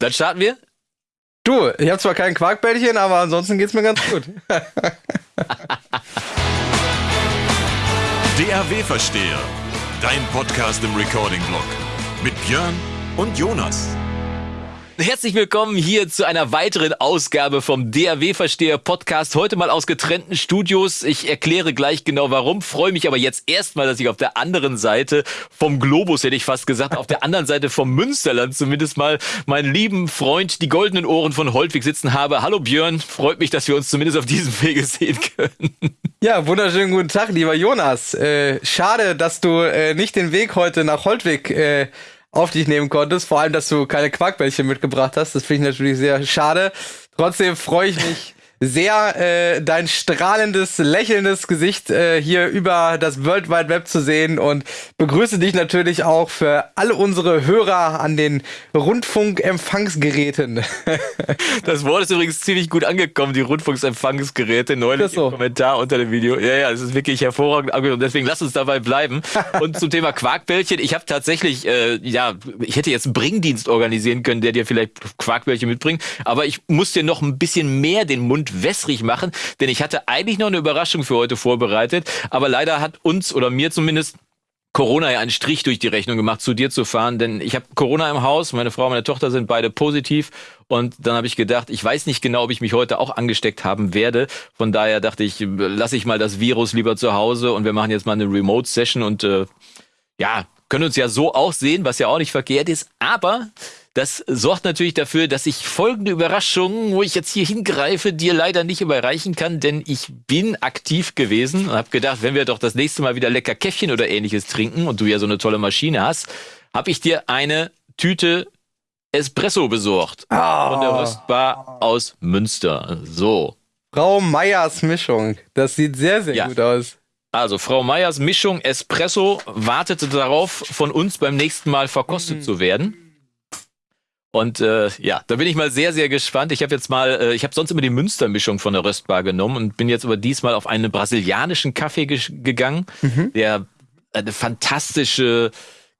Dann starten wir. Du, ich habe zwar kein Quarkbällchen, aber ansonsten geht's mir ganz gut. DAW Versteher, dein Podcast im Recording-Blog mit Björn und Jonas. Herzlich willkommen hier zu einer weiteren Ausgabe vom DAW-Versteher Podcast. Heute mal aus getrennten Studios. Ich erkläre gleich genau warum. Freue mich aber jetzt erstmal, dass ich auf der anderen Seite vom Globus, hätte ich fast gesagt, auf der anderen Seite vom Münsterland zumindest mal meinen lieben Freund, die goldenen Ohren von Holtwig sitzen habe. Hallo Björn, freut mich, dass wir uns zumindest auf diesem Wege sehen können. Ja, wunderschönen guten Tag, lieber Jonas. Äh, schade, dass du äh, nicht den Weg heute nach Holtwig äh, auf dich nehmen konntest. Vor allem, dass du keine Quarkbällchen mitgebracht hast. Das finde ich natürlich sehr schade. Trotzdem freue ich mich sehr, äh, dein strahlendes, lächelndes Gesicht äh, hier über das World Wide Web zu sehen und begrüße dich natürlich auch für alle unsere Hörer an den Rundfunkempfangsgeräten. das Wort ist übrigens ziemlich gut angekommen, die Rundfunksempfangsgeräte, neulich so. im Kommentar unter dem Video. Ja, ja, es ist wirklich hervorragend angekommen, deswegen lass uns dabei bleiben. Und zum Thema Quarkbällchen, ich habe tatsächlich, äh, ja, ich hätte jetzt einen Bringdienst organisieren können, der dir vielleicht Quarkbällchen mitbringt, aber ich muss dir noch ein bisschen mehr den Mund wässrig machen, denn ich hatte eigentlich noch eine Überraschung für heute vorbereitet, aber leider hat uns oder mir zumindest Corona ja einen Strich durch die Rechnung gemacht, zu dir zu fahren, denn ich habe Corona im Haus, meine Frau und meine Tochter sind beide positiv und dann habe ich gedacht, ich weiß nicht genau, ob ich mich heute auch angesteckt haben werde. Von daher dachte ich, lasse ich mal das Virus lieber zu Hause und wir machen jetzt mal eine Remote-Session und äh, ja, können uns ja so auch sehen, was ja auch nicht verkehrt ist, aber das sorgt natürlich dafür, dass ich folgende Überraschung, wo ich jetzt hier hingreife, dir leider nicht überreichen kann, denn ich bin aktiv gewesen und habe gedacht, wenn wir doch das nächste Mal wieder lecker Käffchen oder ähnliches trinken und du ja so eine tolle Maschine hast, habe ich dir eine Tüte Espresso besorgt oh. von der Röstbar aus Münster. So. Frau Meyers Mischung. Das sieht sehr, sehr ja. gut aus. Also Frau Meyers Mischung Espresso wartete darauf, von uns beim nächsten Mal verkostet mm. zu werden. Und äh, ja, da bin ich mal sehr, sehr gespannt. Ich habe jetzt mal, äh, ich habe sonst immer die Münstermischung von der Röstbar genommen und bin jetzt aber diesmal auf einen brasilianischen Kaffee ge gegangen, mhm. der eine fantastische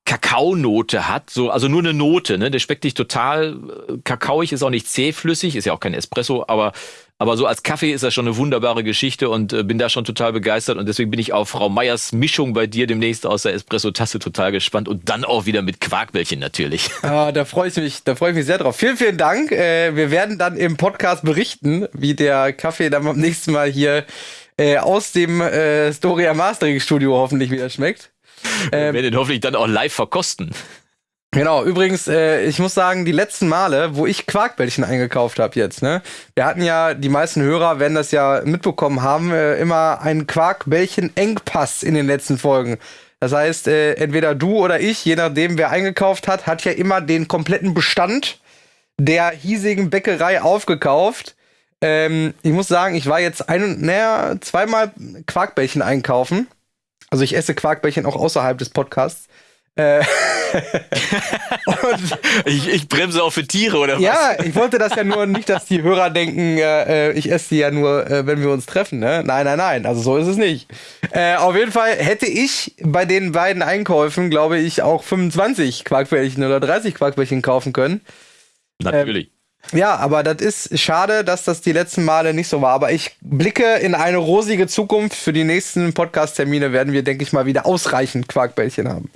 Kakaonote hat, so also nur eine Note, ne? Der schmeckt nicht total äh, kakaoig, ist auch nicht zähflüssig, ist ja auch kein Espresso, aber aber so als Kaffee ist das schon eine wunderbare Geschichte und äh, bin da schon total begeistert und deswegen bin ich auf Frau Meyers Mischung bei dir demnächst aus der Espresso-Tasse total gespannt und dann auch wieder mit Quarkbällchen natürlich. Ah, da freue ich mich, da freue ich mich sehr drauf. Vielen, vielen Dank. Äh, wir werden dann im Podcast berichten, wie der Kaffee dann beim nächsten Mal hier äh, aus dem äh, Storia Mastering Studio hoffentlich wieder schmeckt. Wir ähm, werden ihn hoffentlich dann auch live verkosten. Genau, übrigens, äh, ich muss sagen, die letzten Male, wo ich Quarkbällchen eingekauft habe jetzt, ne? Wir hatten ja, die meisten Hörer werden das ja mitbekommen haben, äh, immer einen Quarkbällchen-Engpass in den letzten Folgen. Das heißt, äh, entweder du oder ich, je nachdem, wer eingekauft hat, hat ja immer den kompletten Bestand der hiesigen Bäckerei aufgekauft. Ähm, ich muss sagen, ich war jetzt ein, naja, zweimal Quarkbällchen einkaufen. Also ich esse Quarkbällchen auch außerhalb des Podcasts. Äh, ich, ich, bremse auch für Tiere, oder was? Ja, ich wollte das ja nur nicht, dass die Hörer denken, äh, ich esse die ja nur, äh, wenn wir uns treffen. Ne? Nein, nein, nein, also so ist es nicht. Äh, auf jeden Fall hätte ich bei den beiden Einkäufen, glaube ich, auch 25 Quarkbällchen oder 30 Quarkbällchen kaufen können. Natürlich. Ähm, ja, aber das ist schade, dass das die letzten Male nicht so war. Aber ich blicke in eine rosige Zukunft. Für die nächsten Podcast-Termine werden wir, denke ich mal, wieder ausreichend Quarkbällchen haben.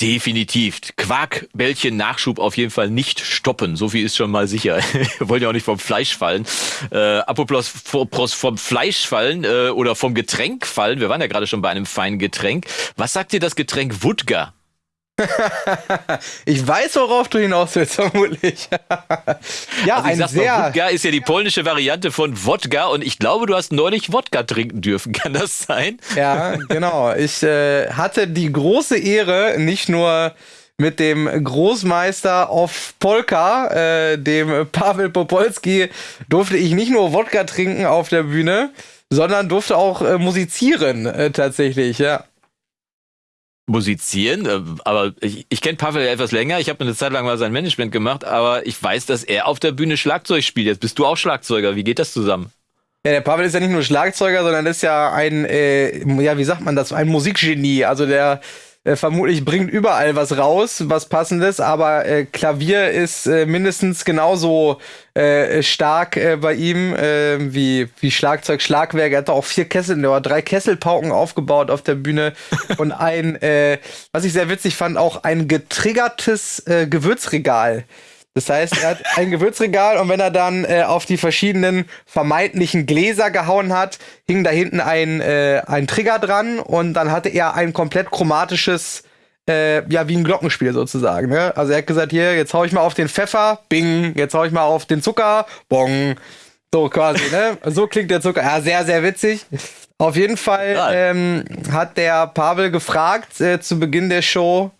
Definitiv. Quarkbällchen Nachschub auf jeden Fall nicht stoppen. So viel ist schon mal sicher. Wir wollen ja auch nicht vom Fleisch fallen. Äh, apropos vom Fleisch fallen äh, oder vom Getränk fallen. Wir waren ja gerade schon bei einem feinen Getränk. Was sagt dir das Getränk Wodka? ich weiß, worauf du hinaus willst, vermutlich. ja, also ein sag sehr. Mal, Wodka ist ja die polnische Variante von Wodka und ich glaube, du hast neulich Wodka trinken dürfen. Kann das sein? ja, genau. Ich äh, hatte die große Ehre, nicht nur mit dem Großmeister of Polka, äh, dem Pavel Popolski, durfte ich nicht nur Wodka trinken auf der Bühne, sondern durfte auch äh, musizieren äh, tatsächlich, ja musizieren, äh, aber ich, ich kenne Pavel ja etwas länger. Ich habe eine Zeit lang mal sein Management gemacht, aber ich weiß, dass er auf der Bühne Schlagzeug spielt. Jetzt bist du auch Schlagzeuger. Wie geht das zusammen? Ja, der Pavel ist ja nicht nur Schlagzeuger, sondern ist ja ein, äh, ja, wie sagt man das, ein Musikgenie. Also der äh, vermutlich bringt überall was raus, was passendes, aber äh, Klavier ist äh, mindestens genauso äh, stark äh, bei ihm äh, wie, wie Schlagzeug, Schlagwerk. Er hat auch vier Kessel, oder drei Kesselpauken aufgebaut auf der Bühne und ein, äh, was ich sehr witzig fand, auch ein getriggertes äh, Gewürzregal. Das heißt, er hat ein Gewürzregal und wenn er dann äh, auf die verschiedenen vermeintlichen Gläser gehauen hat, hing da hinten ein, äh, ein Trigger dran und dann hatte er ein komplett chromatisches, äh, ja, wie ein Glockenspiel sozusagen. Ne? Also er hat gesagt, hier, jetzt hau ich mal auf den Pfeffer, bing, jetzt hau ich mal auf den Zucker, bong. So quasi, ne? So klingt der Zucker. Ja, sehr, sehr witzig. Auf jeden Fall ähm, hat der Pavel gefragt äh, zu Beginn der Show,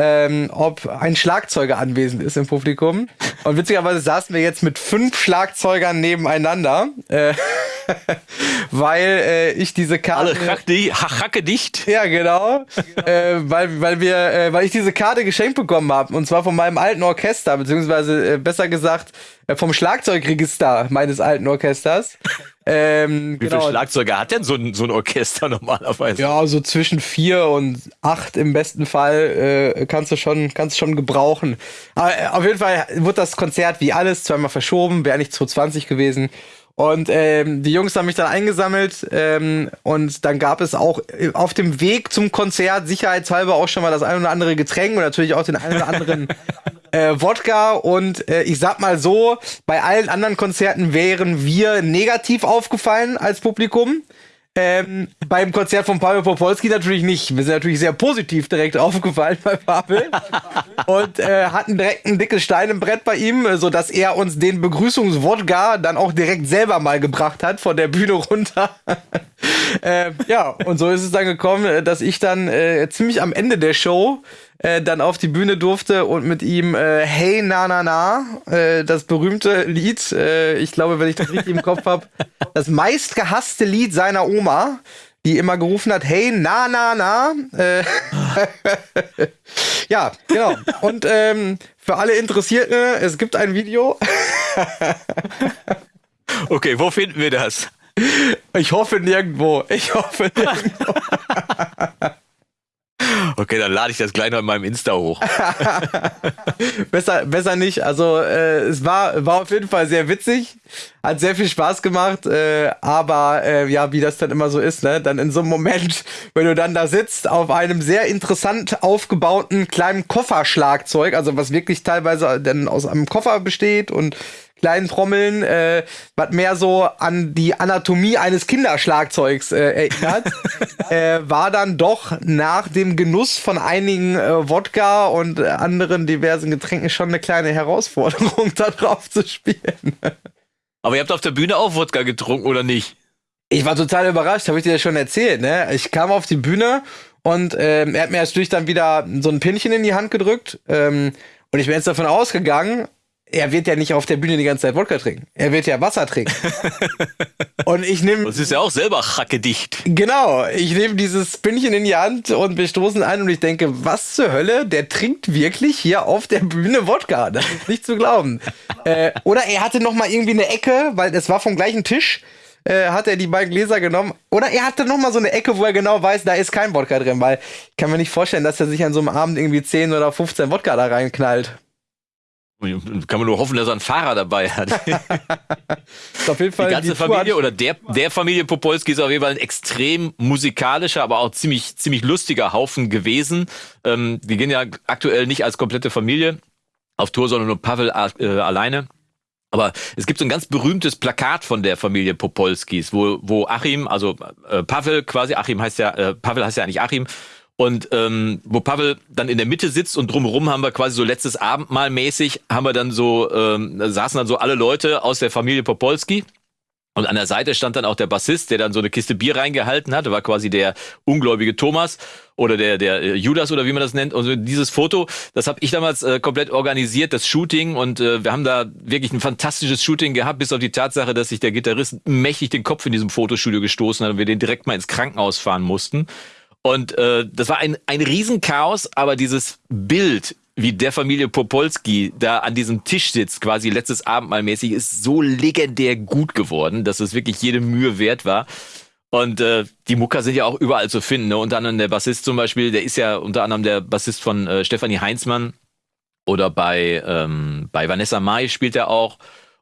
ähm, ob ein Schlagzeuger anwesend ist im Publikum. Und witzigerweise saßen wir jetzt mit fünf Schlagzeugern nebeneinander, äh, weil äh, ich diese Karte. Alle hacke dicht. Ja, genau. äh, weil, weil, wir, äh, weil ich diese Karte geschenkt bekommen habe. Und zwar von meinem alten Orchester, beziehungsweise äh, besser gesagt äh, vom Schlagzeugregister meines alten Orchesters. Ähm, Wie genau. viele Schlagzeuger hat denn so ein, so ein Orchester normalerweise? Ja, so zwischen vier und acht im besten Fall äh, kannst du schon, kannst schon gebrauchen. Aber äh, auf jeden Fall wird das Konzert wie alles zweimal verschoben, wäre nicht 2020 gewesen. Und ähm, die Jungs haben mich dann eingesammelt ähm, und dann gab es auch äh, auf dem Weg zum Konzert sicherheitshalber auch schon mal das ein oder andere Getränk und natürlich auch den einen oder anderen äh, Wodka. Und äh, ich sag mal so, bei allen anderen Konzerten wären wir negativ aufgefallen als Publikum. Ähm, beim Konzert von Pavel Popolski natürlich nicht. Wir sind natürlich sehr positiv direkt aufgefallen bei Pavel und äh, hatten direkt ein dickes Stein im Brett bei ihm, so dass er uns den Begrüßungswodka dann auch direkt selber mal gebracht hat von der Bühne runter. Äh, ja, und so ist es dann gekommen, dass ich dann äh, ziemlich am Ende der Show äh, dann auf die Bühne durfte und mit ihm äh, Hey Na Na Na, äh, das berühmte Lied, äh, ich glaube, wenn ich das richtig im Kopf habe, das meistgehasste Lied seiner Oma, die immer gerufen hat, Hey Na Na Na. Äh, ja, genau. Und ähm, für alle Interessierten, es gibt ein Video. okay, wo finden wir das? Ich hoffe nirgendwo. Ich hoffe nirgendwo. Okay, dann lade ich das gleich noch in meinem Insta hoch. besser, besser nicht. Also äh, es war, war auf jeden Fall sehr witzig, hat sehr viel Spaß gemacht, äh, aber äh, ja, wie das dann immer so ist, ne? Dann in so einem Moment, wenn du dann da sitzt auf einem sehr interessant aufgebauten kleinen Kofferschlagzeug, also was wirklich teilweise dann aus einem Koffer besteht und kleinen Trommeln, äh, was mehr so an die Anatomie eines Kinderschlagzeugs äh, erinnert, äh, war dann doch nach dem Genuss von einigen äh, Wodka und anderen diversen Getränken schon eine kleine Herausforderung, da drauf zu spielen. Aber ihr habt auf der Bühne auch Wodka getrunken, oder nicht? Ich war total überrascht, habe ich dir ja schon erzählt. Ne? Ich kam auf die Bühne und ähm, er hat mir erst durch dann wieder so ein Pinchen in die Hand gedrückt. Ähm, und ich bin jetzt davon ausgegangen, er wird ja nicht auf der Bühne die ganze Zeit Wodka trinken. Er wird ja Wasser trinken. und ich nehme. Das ist ja auch selber hackedicht. Genau. Ich nehme dieses Spinnchen in die Hand und wir stoßen ein und ich denke, was zur Hölle? Der trinkt wirklich hier auf der Bühne Wodka. Das ist nicht zu glauben. äh, oder er hatte noch mal irgendwie eine Ecke, weil es war vom gleichen Tisch. Äh, hat er die beiden Gläser genommen. Oder er hatte noch mal so eine Ecke, wo er genau weiß, da ist kein Wodka drin, weil ich kann mir nicht vorstellen, dass er sich an so einem Abend irgendwie 10 oder 15 Wodka da reinknallt. Kann man nur hoffen, dass er einen Fahrer dabei hat. auf jeden Fall die ganze die Familie oder der, der Familie Popolski ist auf jeden Fall ein extrem musikalischer, aber auch ziemlich, ziemlich lustiger Haufen gewesen. Ähm, die gehen ja aktuell nicht als komplette Familie auf Tour, sondern nur Pavel äh, alleine. Aber es gibt so ein ganz berühmtes Plakat von der Familie Popolskis, wo, wo Achim, also äh, Pavel quasi, Achim heißt ja, äh, Pavel heißt ja eigentlich Achim, und ähm, wo Pavel dann in der Mitte sitzt und drumherum haben wir quasi so letztes Abendmahl mäßig, haben wir dann so, ähm, saßen dann so alle Leute aus der Familie Popolski. Und an der Seite stand dann auch der Bassist, der dann so eine Kiste Bier reingehalten hat. war quasi der ungläubige Thomas oder der, der äh, Judas oder wie man das nennt. Und dieses Foto, das habe ich damals äh, komplett organisiert, das Shooting. Und äh, wir haben da wirklich ein fantastisches Shooting gehabt, bis auf die Tatsache, dass sich der Gitarrist mächtig den Kopf in diesem Fotostudio gestoßen hat und wir den direkt mal ins Krankenhaus fahren mussten. Und äh, das war ein, ein Riesenchaos, aber dieses Bild, wie der Familie Popolski da an diesem Tisch sitzt, quasi letztes Abendmahl mäßig, ist so legendär gut geworden, dass es wirklich jede Mühe wert war. Und äh, die Mucker sind ja auch überall zu finden. Ne? Unter anderem der Bassist zum Beispiel, der ist ja unter anderem der Bassist von äh, Stefanie Heinzmann oder bei, ähm, bei Vanessa Mai spielt er auch.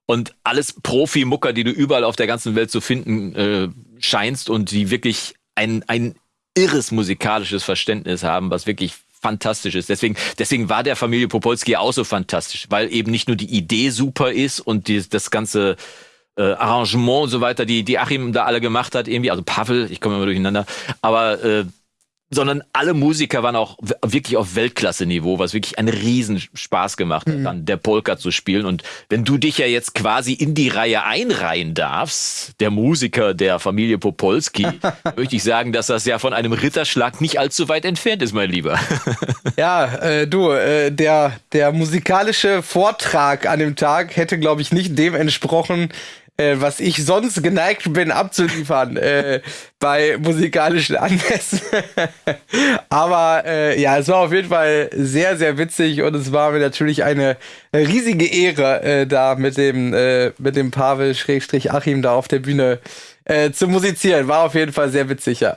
Und alles Profi-Mucker, die du überall auf der ganzen Welt zu finden äh, scheinst und die wirklich ein, ein irres musikalisches Verständnis haben, was wirklich fantastisch ist. Deswegen, deswegen war der Familie Popolski auch so fantastisch, weil eben nicht nur die Idee super ist und die, das ganze äh, Arrangement und so weiter, die, die Achim da alle gemacht hat, irgendwie, also Pavel, ich komme immer durcheinander, aber äh, sondern alle Musiker waren auch wirklich auf Weltklasse-Niveau, was wirklich einen riesen Spaß gemacht hat, mhm. dann der Polka zu spielen. Und wenn du dich ja jetzt quasi in die Reihe einreihen darfst, der Musiker der Familie Popolski, möchte ich sagen, dass das ja von einem Ritterschlag nicht allzu weit entfernt ist, mein Lieber. ja, äh, du, äh, der, der musikalische Vortrag an dem Tag hätte, glaube ich, nicht dem entsprochen, äh, was ich sonst geneigt bin abzuliefern äh, bei musikalischen Anlässen. Aber äh, ja, es war auf jeden Fall sehr, sehr witzig und es war mir natürlich eine riesige Ehre, äh, da mit dem, äh, mit dem Pavel Schrägstrich Achim da auf der Bühne äh, zu musizieren. War auf jeden Fall sehr witzig, ja.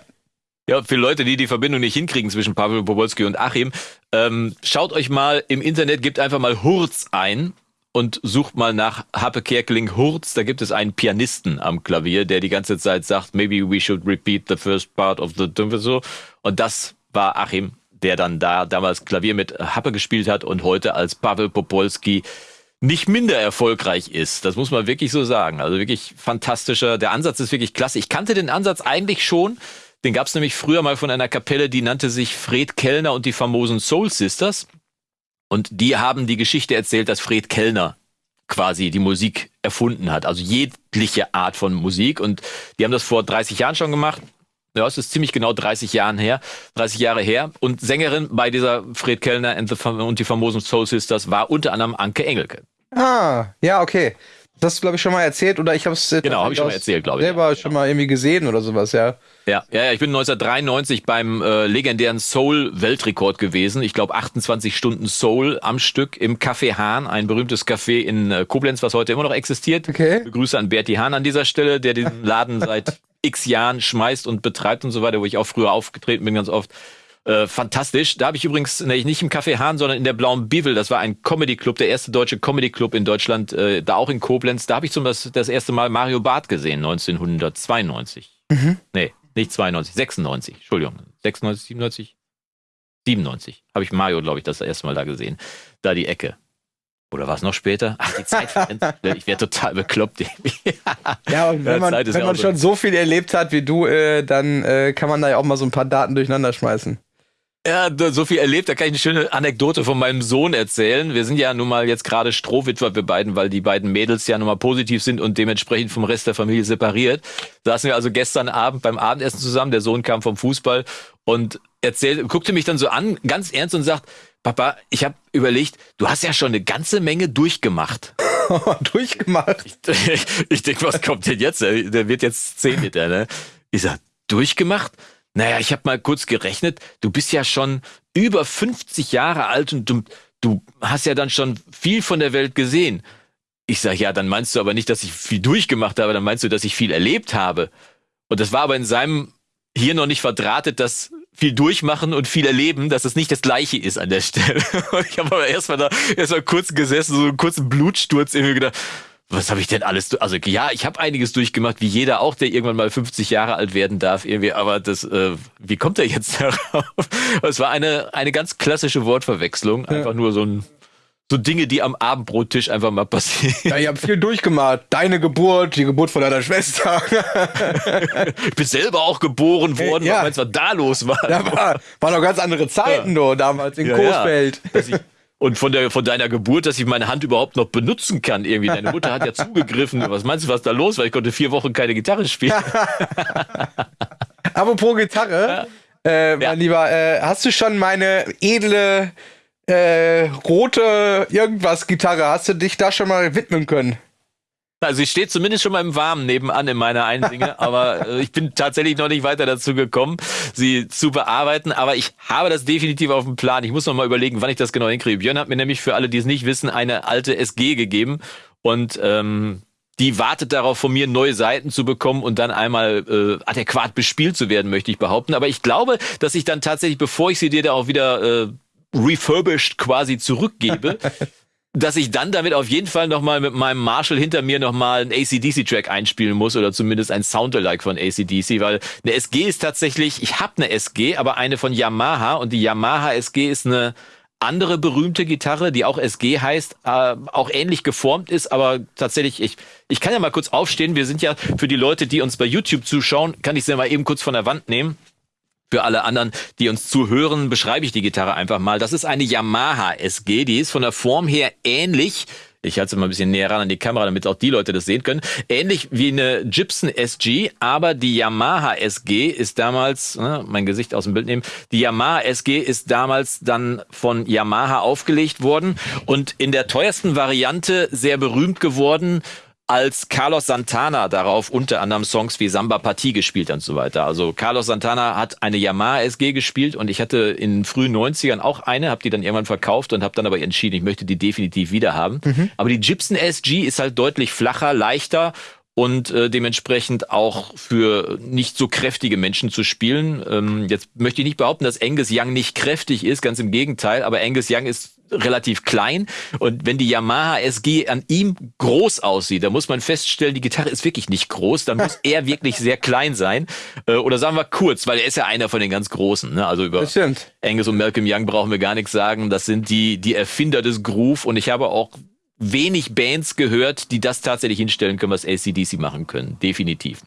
Ja, für Leute, die die Verbindung nicht hinkriegen zwischen Pavel Bobolski und Achim, ähm, schaut euch mal im Internet, gebt einfach mal Hurz ein und sucht mal nach Happe Kerkeling Hurz. Da gibt es einen Pianisten am Klavier, der die ganze Zeit sagt, maybe we should repeat the first part of the so. Und das war Achim, der dann da damals Klavier mit Happe gespielt hat und heute als Pavel Popolski nicht minder erfolgreich ist. Das muss man wirklich so sagen. Also wirklich fantastischer. Der Ansatz ist wirklich klasse. Ich kannte den Ansatz eigentlich schon. Den gab es nämlich früher mal von einer Kapelle, die nannte sich Fred Kellner und die famosen Soul Sisters. Und die haben die Geschichte erzählt, dass Fred Kellner quasi die Musik erfunden hat. Also jegliche Art von Musik. Und die haben das vor 30 Jahren schon gemacht. Ja, es ist ziemlich genau 30 Jahren her, 30 Jahre her. Und Sängerin bei dieser Fred Kellner und die famosen Soul Sisters war unter anderem Anke Engelke. Ah, ja, okay. Das glaube ich, schon mal erzählt oder ich habe es genau, habe ich schon mal erzählt, glaube ich. Selber ja, schon mal irgendwie gesehen oder sowas, ja. Ja, ja, ja ich bin 1993 beim äh, legendären Soul-Weltrekord gewesen. Ich glaube 28 Stunden Soul am Stück im Café Hahn, ein berühmtes Café in äh, Koblenz, was heute immer noch existiert. Okay. Grüße an Berti Hahn an dieser Stelle, der den Laden seit x Jahren schmeißt und betreibt und so weiter, wo ich auch früher aufgetreten bin ganz oft. Äh, fantastisch. Da habe ich übrigens nee, nicht im Café Hahn, sondern in der Blauen Bibel. Das war ein Comedy Club, der erste deutsche Comedy Club in Deutschland, äh, da auch in Koblenz. Da habe ich zum das, das erste Mal Mario Barth gesehen, 1992. Mhm. Nee, nicht 92, 96. Entschuldigung, 96, 97? 97 habe ich Mario, glaube ich, das erste Mal da gesehen. Da die Ecke. Oder war es noch später? Ach, die Zeit verrennt. ich wäre total bekloppt. ja, und wenn man, wenn man schon so viel erlebt hat wie du, äh, dann äh, kann man da ja auch mal so ein paar Daten durcheinander schmeißen. Ja, so viel erlebt, da kann ich eine schöne Anekdote von meinem Sohn erzählen. Wir sind ja nun mal jetzt gerade Strohwitwer, wir beiden, weil die beiden Mädels ja nun mal positiv sind und dementsprechend vom Rest der Familie separiert. Saßen wir also gestern Abend beim Abendessen zusammen, der Sohn kam vom Fußball und erzählte, guckte mich dann so an, ganz ernst und sagt, Papa, ich habe überlegt, du hast ja schon eine ganze Menge durchgemacht. durchgemacht? Ich, ich, ich denke, was kommt denn jetzt? Der wird jetzt zehn mit der, ne? Ich sag, durchgemacht? Naja, ich habe mal kurz gerechnet, du bist ja schon über 50 Jahre alt und du, du hast ja dann schon viel von der Welt gesehen. Ich sage, ja, dann meinst du aber nicht, dass ich viel durchgemacht habe, dann meinst du, dass ich viel erlebt habe. Und das war aber in seinem hier noch nicht verdrahtet, dass viel durchmachen und viel erleben, dass es nicht das gleiche ist an der Stelle. Ich habe aber erstmal da erstmal kurz gesessen, so einen kurzen Blutsturz irgendwie gedacht, was habe ich denn alles? Also ja, ich habe einiges durchgemacht, wie jeder auch, der irgendwann mal 50 Jahre alt werden darf, irgendwie. Aber das, äh, wie kommt er jetzt darauf? Es war eine eine ganz klassische Wortverwechslung, einfach ja. nur so ein so Dinge, die am Abendbrottisch einfach mal passieren. Ja, ich habe viel durchgemacht. Deine Geburt, die Geburt von deiner Schwester. ich bin selber auch geboren worden. Ja. Was da los war? Ja, war, war noch ganz andere Zeiten ja. damals in ja, Coesfeld. Ja. Und von, der, von deiner Geburt, dass ich meine Hand überhaupt noch benutzen kann, irgendwie. Deine Mutter hat ja zugegriffen. Was meinst du, was da los war? Ich konnte vier Wochen keine Gitarre spielen. Apropos Gitarre, ja. äh, mein ja. Lieber, äh, hast du schon meine edle äh, rote irgendwas Gitarre, hast du dich da schon mal widmen können? Also sie steht zumindest schon mal im Warmen nebenan in meiner Einsinge, aber äh, ich bin tatsächlich noch nicht weiter dazu gekommen, sie zu bearbeiten. Aber ich habe das definitiv auf dem Plan. Ich muss noch mal überlegen, wann ich das genau hinkriege. Björn hat mir nämlich für alle, die es nicht wissen, eine alte SG gegeben und ähm, die wartet darauf, von mir neue Seiten zu bekommen und dann einmal äh, adäquat bespielt zu werden, möchte ich behaupten. Aber ich glaube, dass ich dann tatsächlich, bevor ich sie dir da auch wieder äh, refurbished quasi zurückgebe, dass ich dann damit auf jeden Fall nochmal mit meinem Marshall hinter mir nochmal einen ACDC-Track einspielen muss oder zumindest ein Soundalike von ACDC, weil eine SG ist tatsächlich, ich habe eine SG, aber eine von Yamaha und die Yamaha SG ist eine andere berühmte Gitarre, die auch SG heißt, äh, auch ähnlich geformt ist, aber tatsächlich, ich, ich kann ja mal kurz aufstehen. Wir sind ja für die Leute, die uns bei YouTube zuschauen, kann ich sie mal eben kurz von der Wand nehmen. Für alle anderen, die uns zuhören, beschreibe ich die Gitarre einfach mal. Das ist eine Yamaha SG, die ist von der Form her ähnlich ich halte es mal ein bisschen näher ran an die Kamera, damit auch die Leute das sehen können. Ähnlich wie eine Gibson SG, aber die Yamaha SG ist damals, ne, mein Gesicht aus dem Bild nehmen, die Yamaha SG ist damals dann von Yamaha aufgelegt worden und in der teuersten Variante sehr berühmt geworden als Carlos Santana darauf unter anderem Songs wie Samba Partie gespielt und so weiter. Also Carlos Santana hat eine Yamaha SG gespielt und ich hatte in frühen 90ern auch eine, habe die dann irgendwann verkauft und habe dann aber entschieden, ich möchte die definitiv wieder haben. Mhm. Aber die Gibson SG ist halt deutlich flacher, leichter und äh, dementsprechend auch für nicht so kräftige Menschen zu spielen. Ähm, jetzt möchte ich nicht behaupten, dass Angus Young nicht kräftig ist, ganz im Gegenteil, aber Angus Young ist relativ klein und wenn die Yamaha SG an ihm groß aussieht, dann muss man feststellen, die Gitarre ist wirklich nicht groß, dann muss er wirklich sehr klein sein äh, oder sagen wir kurz, weil er ist ja einer von den ganz Großen. Ne? Also über Angus und Malcolm Young brauchen wir gar nichts sagen. Das sind die die Erfinder des Groove und ich habe auch wenig Bands gehört, die das tatsächlich hinstellen können, was ACDC machen können. Definitiv.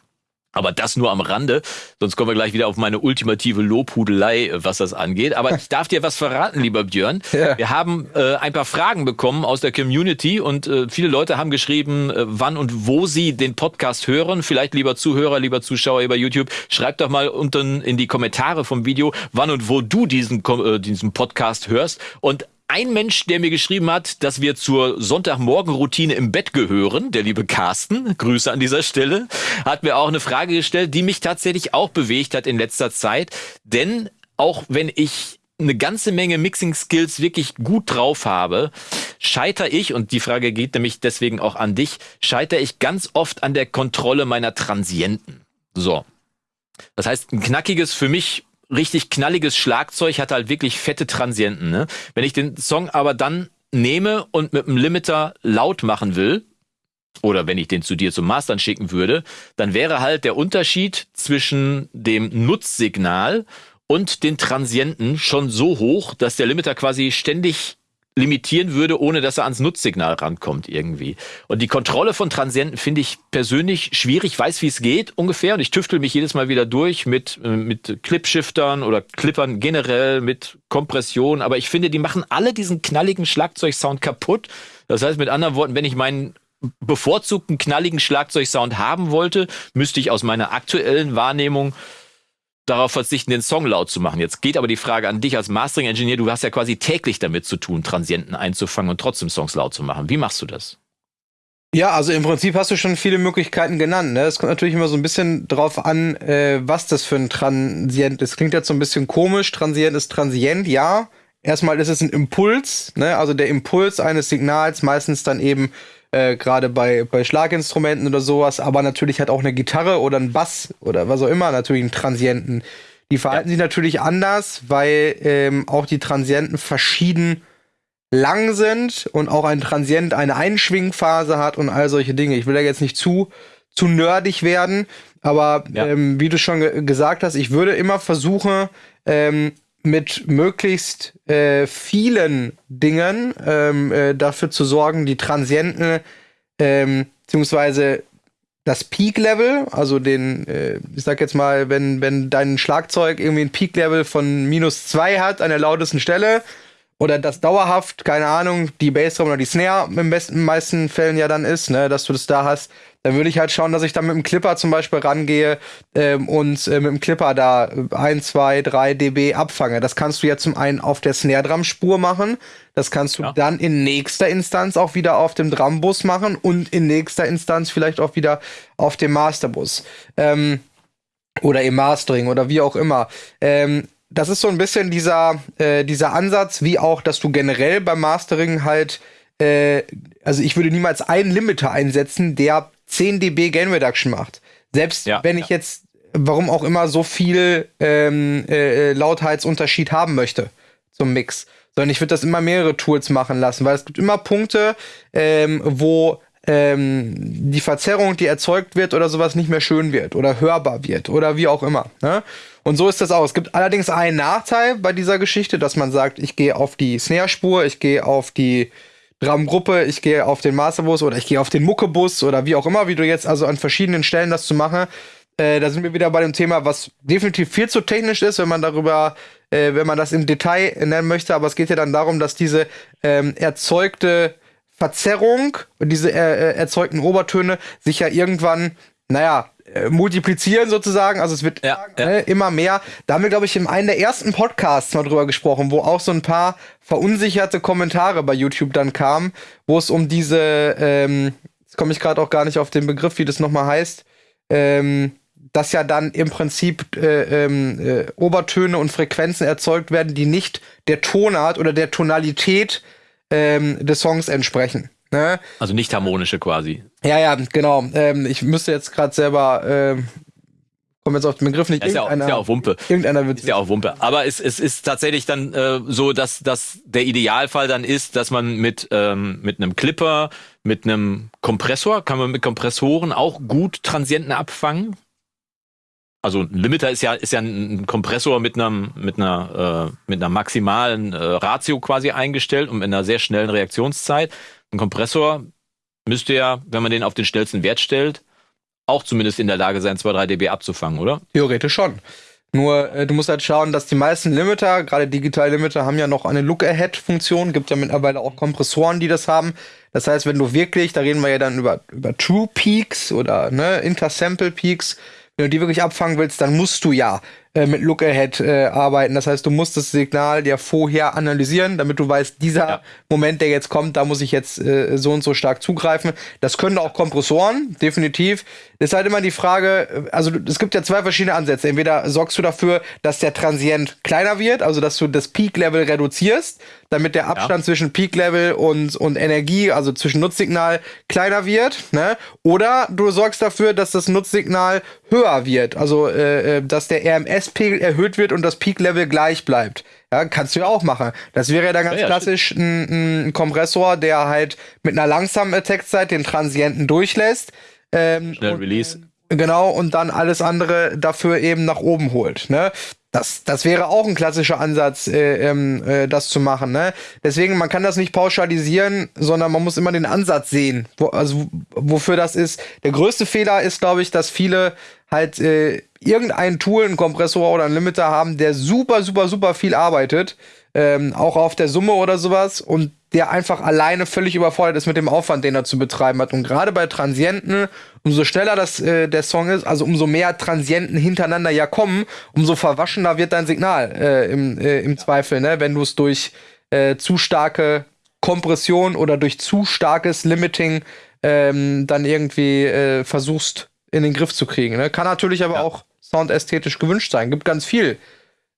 Aber das nur am Rande, sonst kommen wir gleich wieder auf meine ultimative Lobhudelei, äh, was das angeht. Aber ich darf dir was verraten, lieber Björn. Ja. Wir haben äh, ein paar Fragen bekommen aus der Community und äh, viele Leute haben geschrieben, äh, wann und wo sie den Podcast hören. Vielleicht lieber Zuhörer, lieber Zuschauer über YouTube, schreib doch mal unten in die Kommentare vom Video, wann und wo du diesen, äh, diesen Podcast hörst. Und ein Mensch, der mir geschrieben hat, dass wir zur Sonntagmorgenroutine im Bett gehören, der liebe Carsten, Grüße an dieser Stelle, hat mir auch eine Frage gestellt, die mich tatsächlich auch bewegt hat in letzter Zeit. Denn auch wenn ich eine ganze Menge Mixing-Skills wirklich gut drauf habe, scheiter ich, und die Frage geht nämlich deswegen auch an dich, scheiter ich ganz oft an der Kontrolle meiner Transienten. So. Das heißt, ein knackiges, für mich richtig knalliges Schlagzeug, hat halt wirklich fette Transienten. Ne? Wenn ich den Song aber dann nehme und mit einem Limiter laut machen will, oder wenn ich den zu dir zum Mastern schicken würde, dann wäre halt der Unterschied zwischen dem Nutzsignal und den Transienten schon so hoch, dass der Limiter quasi ständig limitieren würde, ohne dass er ans Nutzsignal rankommt irgendwie. Und die Kontrolle von Transienten finde ich persönlich schwierig, weiß wie es geht ungefähr und ich tüftel mich jedes Mal wieder durch mit äh, mit Clipshiftern oder Clippern generell mit Kompression, aber ich finde, die machen alle diesen knalligen Schlagzeugsound kaputt. Das heißt mit anderen Worten, wenn ich meinen bevorzugten knalligen Schlagzeugsound haben wollte, müsste ich aus meiner aktuellen Wahrnehmung darauf verzichten, den Song laut zu machen. Jetzt geht aber die Frage an dich als Mastering-Engineer. Du hast ja quasi täglich damit zu tun, Transienten einzufangen und trotzdem Songs laut zu machen. Wie machst du das? Ja, also im Prinzip hast du schon viele Möglichkeiten genannt. Ne? Es kommt natürlich immer so ein bisschen drauf an, äh, was das für ein Transient ist. Klingt jetzt so ein bisschen komisch. Transient ist Transient, ja. Erstmal ist es ein Impuls, ne? also der Impuls eines Signals, meistens dann eben äh, gerade bei, bei Schlaginstrumenten oder sowas, aber natürlich hat auch eine Gitarre oder ein Bass oder was auch immer natürlich einen Transienten. Die verhalten ja. sich natürlich anders, weil ähm, auch die Transienten verschieden lang sind und auch ein Transient eine Einschwingphase hat und all solche Dinge. Ich will da jetzt nicht zu, zu nerdig werden, aber ja. ähm, wie du schon ge gesagt hast, ich würde immer versuchen, ähm, mit möglichst äh, vielen Dingen ähm, äh, dafür zu sorgen, die Transienten ähm, beziehungsweise das Peak-Level, also den, äh, ich sag jetzt mal, wenn, wenn dein Schlagzeug irgendwie ein Peak-Level von minus zwei hat an der lautesten Stelle, oder das dauerhaft, keine Ahnung, die Bassdrum oder die Snare im besten, meisten Fällen ja dann ist, ne, dass du das da hast, dann würde ich halt schauen, dass ich dann mit dem Clipper zum Beispiel rangehe ähm, und äh, mit dem Clipper da 1, 2, 3 dB abfange. Das kannst du ja zum einen auf der Snare-Drum-Spur machen, das kannst du ja. dann in nächster Instanz auch wieder auf dem Drumbus machen und in nächster Instanz vielleicht auch wieder auf dem Masterbus. Ähm, oder im Mastering oder wie auch immer. Ähm, das ist so ein bisschen dieser, äh, dieser Ansatz, wie auch, dass du generell beim Mastering halt äh, also ich würde niemals einen Limiter einsetzen, der 10 dB Gain Reduction macht. Selbst ja, wenn ich ja. jetzt, warum auch immer, so viel ähm, äh, äh, Lautheitsunterschied haben möchte zum Mix. Sondern ich würde das immer mehrere Tools machen lassen, weil es gibt immer Punkte, ähm, wo ähm, die Verzerrung, die erzeugt wird oder sowas nicht mehr schön wird oder hörbar wird oder wie auch immer. Ne? Und so ist das auch. Es gibt allerdings einen Nachteil bei dieser Geschichte, dass man sagt, ich gehe auf die Snare-Spur, ich gehe auf die Drumgruppe, ich gehe auf den Masterbus oder ich gehe auf den Muckebus oder wie auch immer, wie du jetzt also an verschiedenen Stellen das zu machen. Äh, da sind wir wieder bei dem Thema, was definitiv viel zu technisch ist, wenn man darüber, äh, wenn man das im Detail nennen möchte. Aber es geht ja dann darum, dass diese ähm, erzeugte Verzerrung und diese äh, äh erzeugten Obertöne sich ja irgendwann, naja, äh, multiplizieren sozusagen. Also es wird ja, ja. Ne, immer mehr. Da haben wir, glaube ich, in einem der ersten Podcasts mal drüber gesprochen, wo auch so ein paar verunsicherte Kommentare bei YouTube dann kamen, wo es um diese, ähm, jetzt komme ich gerade auch gar nicht auf den Begriff, wie das nochmal heißt, ähm, dass ja dann im Prinzip äh, ähm, äh, Obertöne und Frequenzen erzeugt werden, die nicht der Tonart oder der Tonalität ähm, des Songs entsprechen. Ne? Also nicht harmonische quasi. Ja, ja, genau. Ähm, ich müsste jetzt gerade selber, ähm, komme jetzt auf den Begriff nicht. Ist ja, auch, ist ja auch Wumpe. Irgendeiner wird ist ja auch Wumpe. Aber es, es ist tatsächlich dann äh, so, dass, dass der Idealfall dann ist, dass man mit, ähm, mit einem Clipper, mit einem Kompressor, kann man mit Kompressoren auch gut Transienten abfangen. Also ein Limiter ist ja, ist ja ein Kompressor mit einem, mit einer, äh, mit einer maximalen äh, Ratio quasi eingestellt und mit einer sehr schnellen Reaktionszeit. Ein Kompressor müsste ja, wenn man den auf den schnellsten Wert stellt, auch zumindest in der Lage sein, 2, 3 dB abzufangen, oder? Theoretisch schon. Nur äh, du musst halt schauen, dass die meisten Limiter, gerade digitale Limiter, haben ja noch eine Look-Ahead-Funktion. Gibt ja mittlerweile auch Kompressoren, die das haben. Das heißt, wenn du wirklich, da reden wir ja dann über, über True Peaks oder ne, Intersample Peaks, wenn du die wirklich abfangen willst, dann musst du ja äh, mit Look-Ahead äh, arbeiten. Das heißt, du musst das Signal ja vorher analysieren, damit du weißt, dieser ja. Moment, der jetzt kommt, da muss ich jetzt äh, so und so stark zugreifen. Das können auch Kompressoren, definitiv. Ist halt immer die Frage, also es gibt ja zwei verschiedene Ansätze. Entweder sorgst du dafür, dass der Transient kleiner wird, also dass du das Peak-Level reduzierst, damit der Abstand ja. zwischen Peak-Level und, und Energie, also zwischen Nutzsignal, kleiner wird. Ne? Oder du sorgst dafür, dass das Nutzsignal höher wird, also äh, äh dass der RMS Pegel erhöht wird und das Peak-Level gleich bleibt. Ja, kannst du ja auch machen. Das wäre ja dann ganz ja, klassisch ein, ein, Kompressor, der halt mit einer langsamen Attack-Zeit den Transienten durchlässt. Ähm, Schnell Release. Genau, und dann alles andere dafür eben nach oben holt. Ne? Das, das wäre auch ein klassischer Ansatz, äh, ähm, äh, das zu machen. Ne? Deswegen, man kann das nicht pauschalisieren, sondern man muss immer den Ansatz sehen, wo, also wofür das ist. Der größte Fehler ist, glaube ich, dass viele halt äh, irgendein Tool, ein Kompressor oder ein Limiter haben, der super, super, super viel arbeitet, ähm, auch auf der Summe oder sowas und der einfach alleine völlig überfordert ist mit dem Aufwand, den er zu betreiben hat. Und gerade bei Transienten, umso schneller das äh, der Song ist, also umso mehr Transienten hintereinander ja kommen, umso verwaschener wird dein Signal äh, im, äh, im Zweifel, ne? wenn du es durch äh, zu starke Kompression oder durch zu starkes Limiting ähm, dann irgendwie äh, versuchst in den Griff zu kriegen. Ne? Kann natürlich aber ja. auch soundästhetisch gewünscht sein. Gibt ganz viel,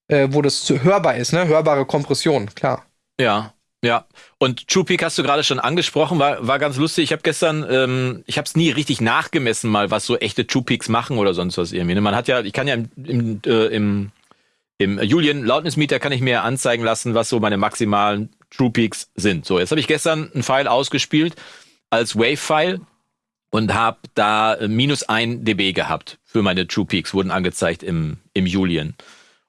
äh, wo das hörbar ist, ne? Hörbare Kompression, klar. Ja, ja, und True Peak hast du gerade schon angesprochen, war, war ganz lustig. Ich habe gestern, ähm, ich habe es nie richtig nachgemessen, mal was so echte True Peaks machen oder sonst was irgendwie. Ne? Man hat ja, ich kann ja im, im, äh, im, im Julian Lautnismeter kann ich mir anzeigen lassen, was so meine maximalen True Peaks sind. So, jetzt habe ich gestern ein File ausgespielt als Wave-File und habe da äh, minus ein dB gehabt für meine True Peaks, wurden angezeigt im, im Julian.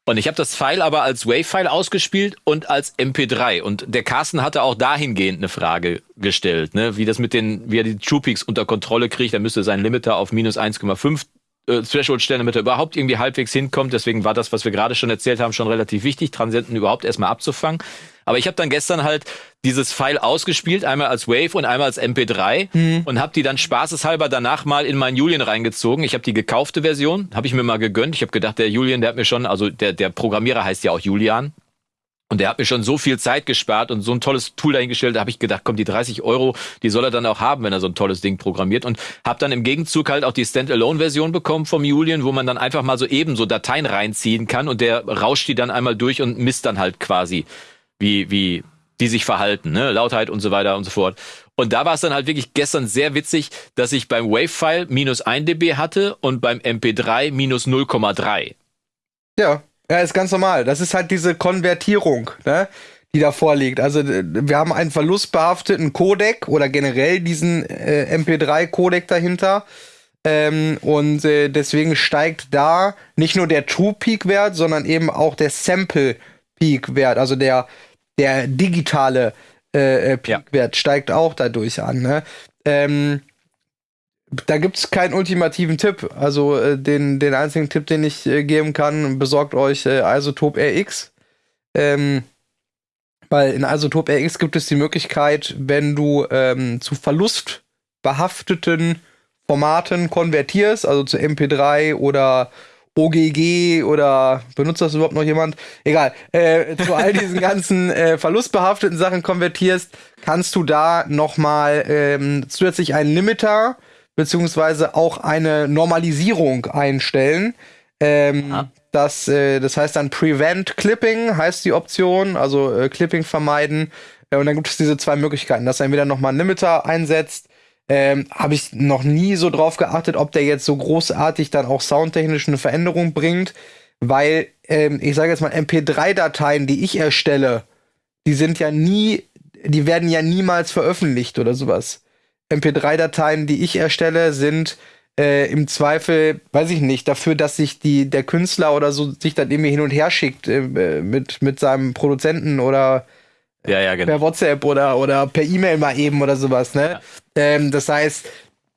Und ich habe das File aber als Wave-File ausgespielt und als MP3. Und der Carsten hatte auch dahingehend eine Frage gestellt, ne? wie das mit den, wie er die True Peaks unter Kontrolle kriegt. Er müsste seinen Limiter auf minus 1,5 äh, Threshold stellen, damit er überhaupt irgendwie halbwegs hinkommt. Deswegen war das, was wir gerade schon erzählt haben, schon relativ wichtig, Transienten überhaupt erstmal abzufangen. Aber ich habe dann gestern halt dieses File ausgespielt, einmal als Wave und einmal als MP3 mhm. und habe die dann spaßeshalber danach mal in meinen Julian reingezogen. Ich habe die gekaufte Version, habe ich mir mal gegönnt. Ich habe gedacht, der Julian, der hat mir schon, also der, der Programmierer heißt ja auch Julian. Und der hat mir schon so viel Zeit gespart und so ein tolles Tool dahingestellt, da habe ich gedacht, komm, die 30 Euro, die soll er dann auch haben, wenn er so ein tolles Ding programmiert. Und habe dann im Gegenzug halt auch die Standalone-Version bekommen vom Julian, wo man dann einfach mal so eben so Dateien reinziehen kann und der rauscht die dann einmal durch und misst dann halt quasi wie, wie, die sich verhalten, ne? Lautheit und so weiter und so fort. Und da war es dann halt wirklich gestern sehr witzig, dass ich beim Wave-File minus 1 dB hatte und beim MP3 minus 0,3. Ja, ja, ist ganz normal. Das ist halt diese Konvertierung, ne? die da vorliegt. Also wir haben einen verlustbehafteten Codec oder generell diesen äh, MP3-Codec dahinter. Ähm, und äh, deswegen steigt da nicht nur der True Peak-Wert, sondern eben auch der Sample Peak-Wert, also der, der digitale äh, äh Peak-Wert ja. steigt auch dadurch an. Ne? Ähm, da gibt es keinen ultimativen Tipp. Also äh, den, den einzigen Tipp, den ich äh, geben kann, besorgt euch äh, Isotop RX. Ähm, weil in Isotop RX gibt es die Möglichkeit, wenn du ähm, zu verlustbehafteten Formaten konvertierst, also zu MP3 oder OGG oder benutzt das überhaupt noch jemand? Egal. Äh, zu all diesen ganzen äh, verlustbehafteten Sachen konvertierst, kannst du da nochmal ähm, zusätzlich einen Limiter beziehungsweise auch eine Normalisierung einstellen. Ähm, das, äh, das heißt dann Prevent Clipping heißt die Option, also äh, Clipping vermeiden. Äh, und dann gibt es diese zwei Möglichkeiten, dass er entweder nochmal einen Limiter einsetzt. Ähm, Habe ich noch nie so drauf geachtet, ob der jetzt so großartig dann auch soundtechnisch eine Veränderung bringt, weil ähm, ich sage jetzt mal MP3-Dateien, die ich erstelle, die sind ja nie, die werden ja niemals veröffentlicht oder sowas. MP3-Dateien, die ich erstelle, sind äh, im Zweifel, weiß ich nicht, dafür, dass sich die, der Künstler oder so sich dann irgendwie hin und her schickt äh, mit, mit seinem Produzenten oder ja, ja, genau. per WhatsApp oder, oder per E-Mail mal eben oder sowas. Ne? Ja. Ähm, das heißt,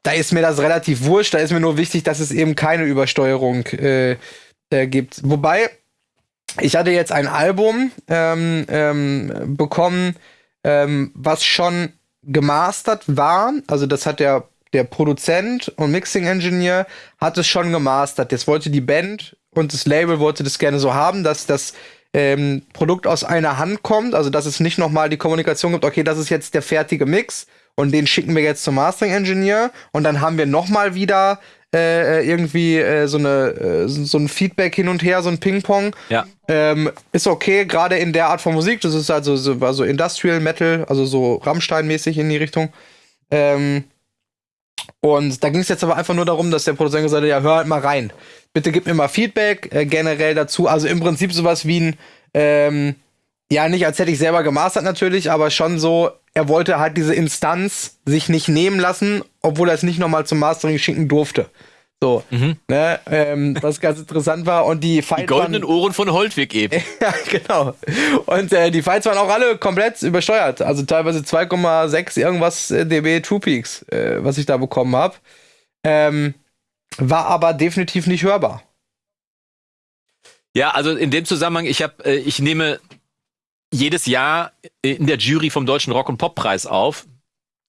da ist mir das relativ wurscht, da ist mir nur wichtig, dass es eben keine Übersteuerung äh, äh, gibt. Wobei, ich hatte jetzt ein Album ähm, ähm, bekommen, ähm, was schon gemastert war. Also das hat der, der Produzent und Mixing Engineer hat es schon gemastert. Jetzt wollte die Band und das Label wollte das gerne so haben, dass das ähm, Produkt aus einer Hand kommt. Also dass es nicht nochmal die Kommunikation gibt, okay, das ist jetzt der fertige Mix und den schicken wir jetzt zum Mastering Engineer und dann haben wir nochmal wieder äh, irgendwie äh, so eine äh, so ein Feedback hin und her, so ein Ping-Pong. Ja. Ähm, ist okay, gerade in der Art von Musik. Das ist also so, also Industrial Metal, also so Rammstein-mäßig in die Richtung. Ähm, und da ging es jetzt aber einfach nur darum, dass der Produzent gesagt hat, ja, hör halt mal rein. Bitte gib mir mal Feedback äh, generell dazu. Also im Prinzip sowas wie ein, ähm, ja, nicht als hätte ich selber gemastert natürlich, aber schon so, er wollte halt diese Instanz sich nicht nehmen lassen, obwohl er es nicht nochmal zum Mastering schicken durfte. So, mhm. ne, ähm, was ganz interessant war. Und die Fights Die goldenen waren, Ohren von Holtwig eben. ja, genau. Und äh, die Fights waren auch alle komplett übersteuert. Also teilweise 2,6 irgendwas äh, dB True Peaks, äh, was ich da bekommen habe. Ähm, war aber definitiv nicht hörbar. Ja, also in dem Zusammenhang, ich habe, äh, ich nehme jedes Jahr in der Jury vom Deutschen Rock- und Poppreis auf.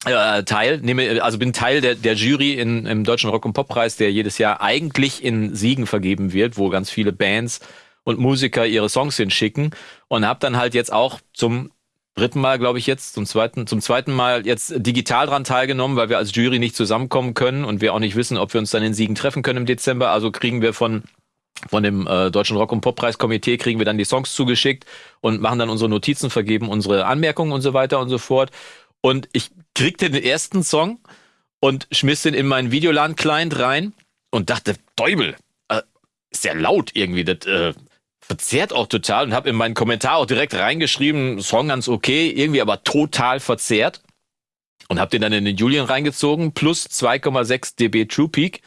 Äh, teil, nehme, also bin Teil der, der Jury in, im Deutschen Rock- und Poppreis, der jedes Jahr eigentlich in Siegen vergeben wird, wo ganz viele Bands und Musiker ihre Songs hinschicken und habe dann halt jetzt auch zum dritten Mal, glaube ich jetzt, zum zweiten, zum zweiten Mal jetzt digital dran teilgenommen, weil wir als Jury nicht zusammenkommen können und wir auch nicht wissen, ob wir uns dann in Siegen treffen können im Dezember. Also kriegen wir von von dem äh, Deutschen Rock- und Poppreiskomitee kriegen wir dann die Songs zugeschickt und machen dann unsere Notizen, vergeben unsere Anmerkungen und so weiter und so fort. Und ich kriegte den ersten Song und schmiss den in meinen Videolan-Client rein und dachte, Däubel, äh, ist ja laut irgendwie, das äh, verzerrt auch total und habe in meinen Kommentar auch direkt reingeschrieben, Song ganz okay, irgendwie aber total verzerrt und habe den dann in den Julian reingezogen, plus 2,6 dB True Peak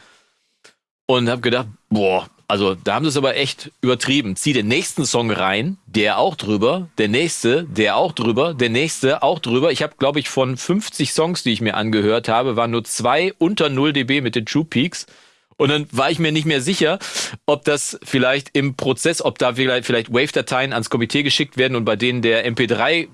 und habe gedacht, boah, also da haben sie es aber echt übertrieben. Zieh den nächsten Song rein, der auch drüber, der nächste, der auch drüber, der nächste auch drüber. Ich habe, glaube ich, von 50 Songs, die ich mir angehört habe, waren nur zwei unter 0 dB mit den True Peaks. Und dann war ich mir nicht mehr sicher, ob das vielleicht im Prozess, ob da vielleicht, Wave-Dateien ans Komitee geschickt werden und bei denen der MP3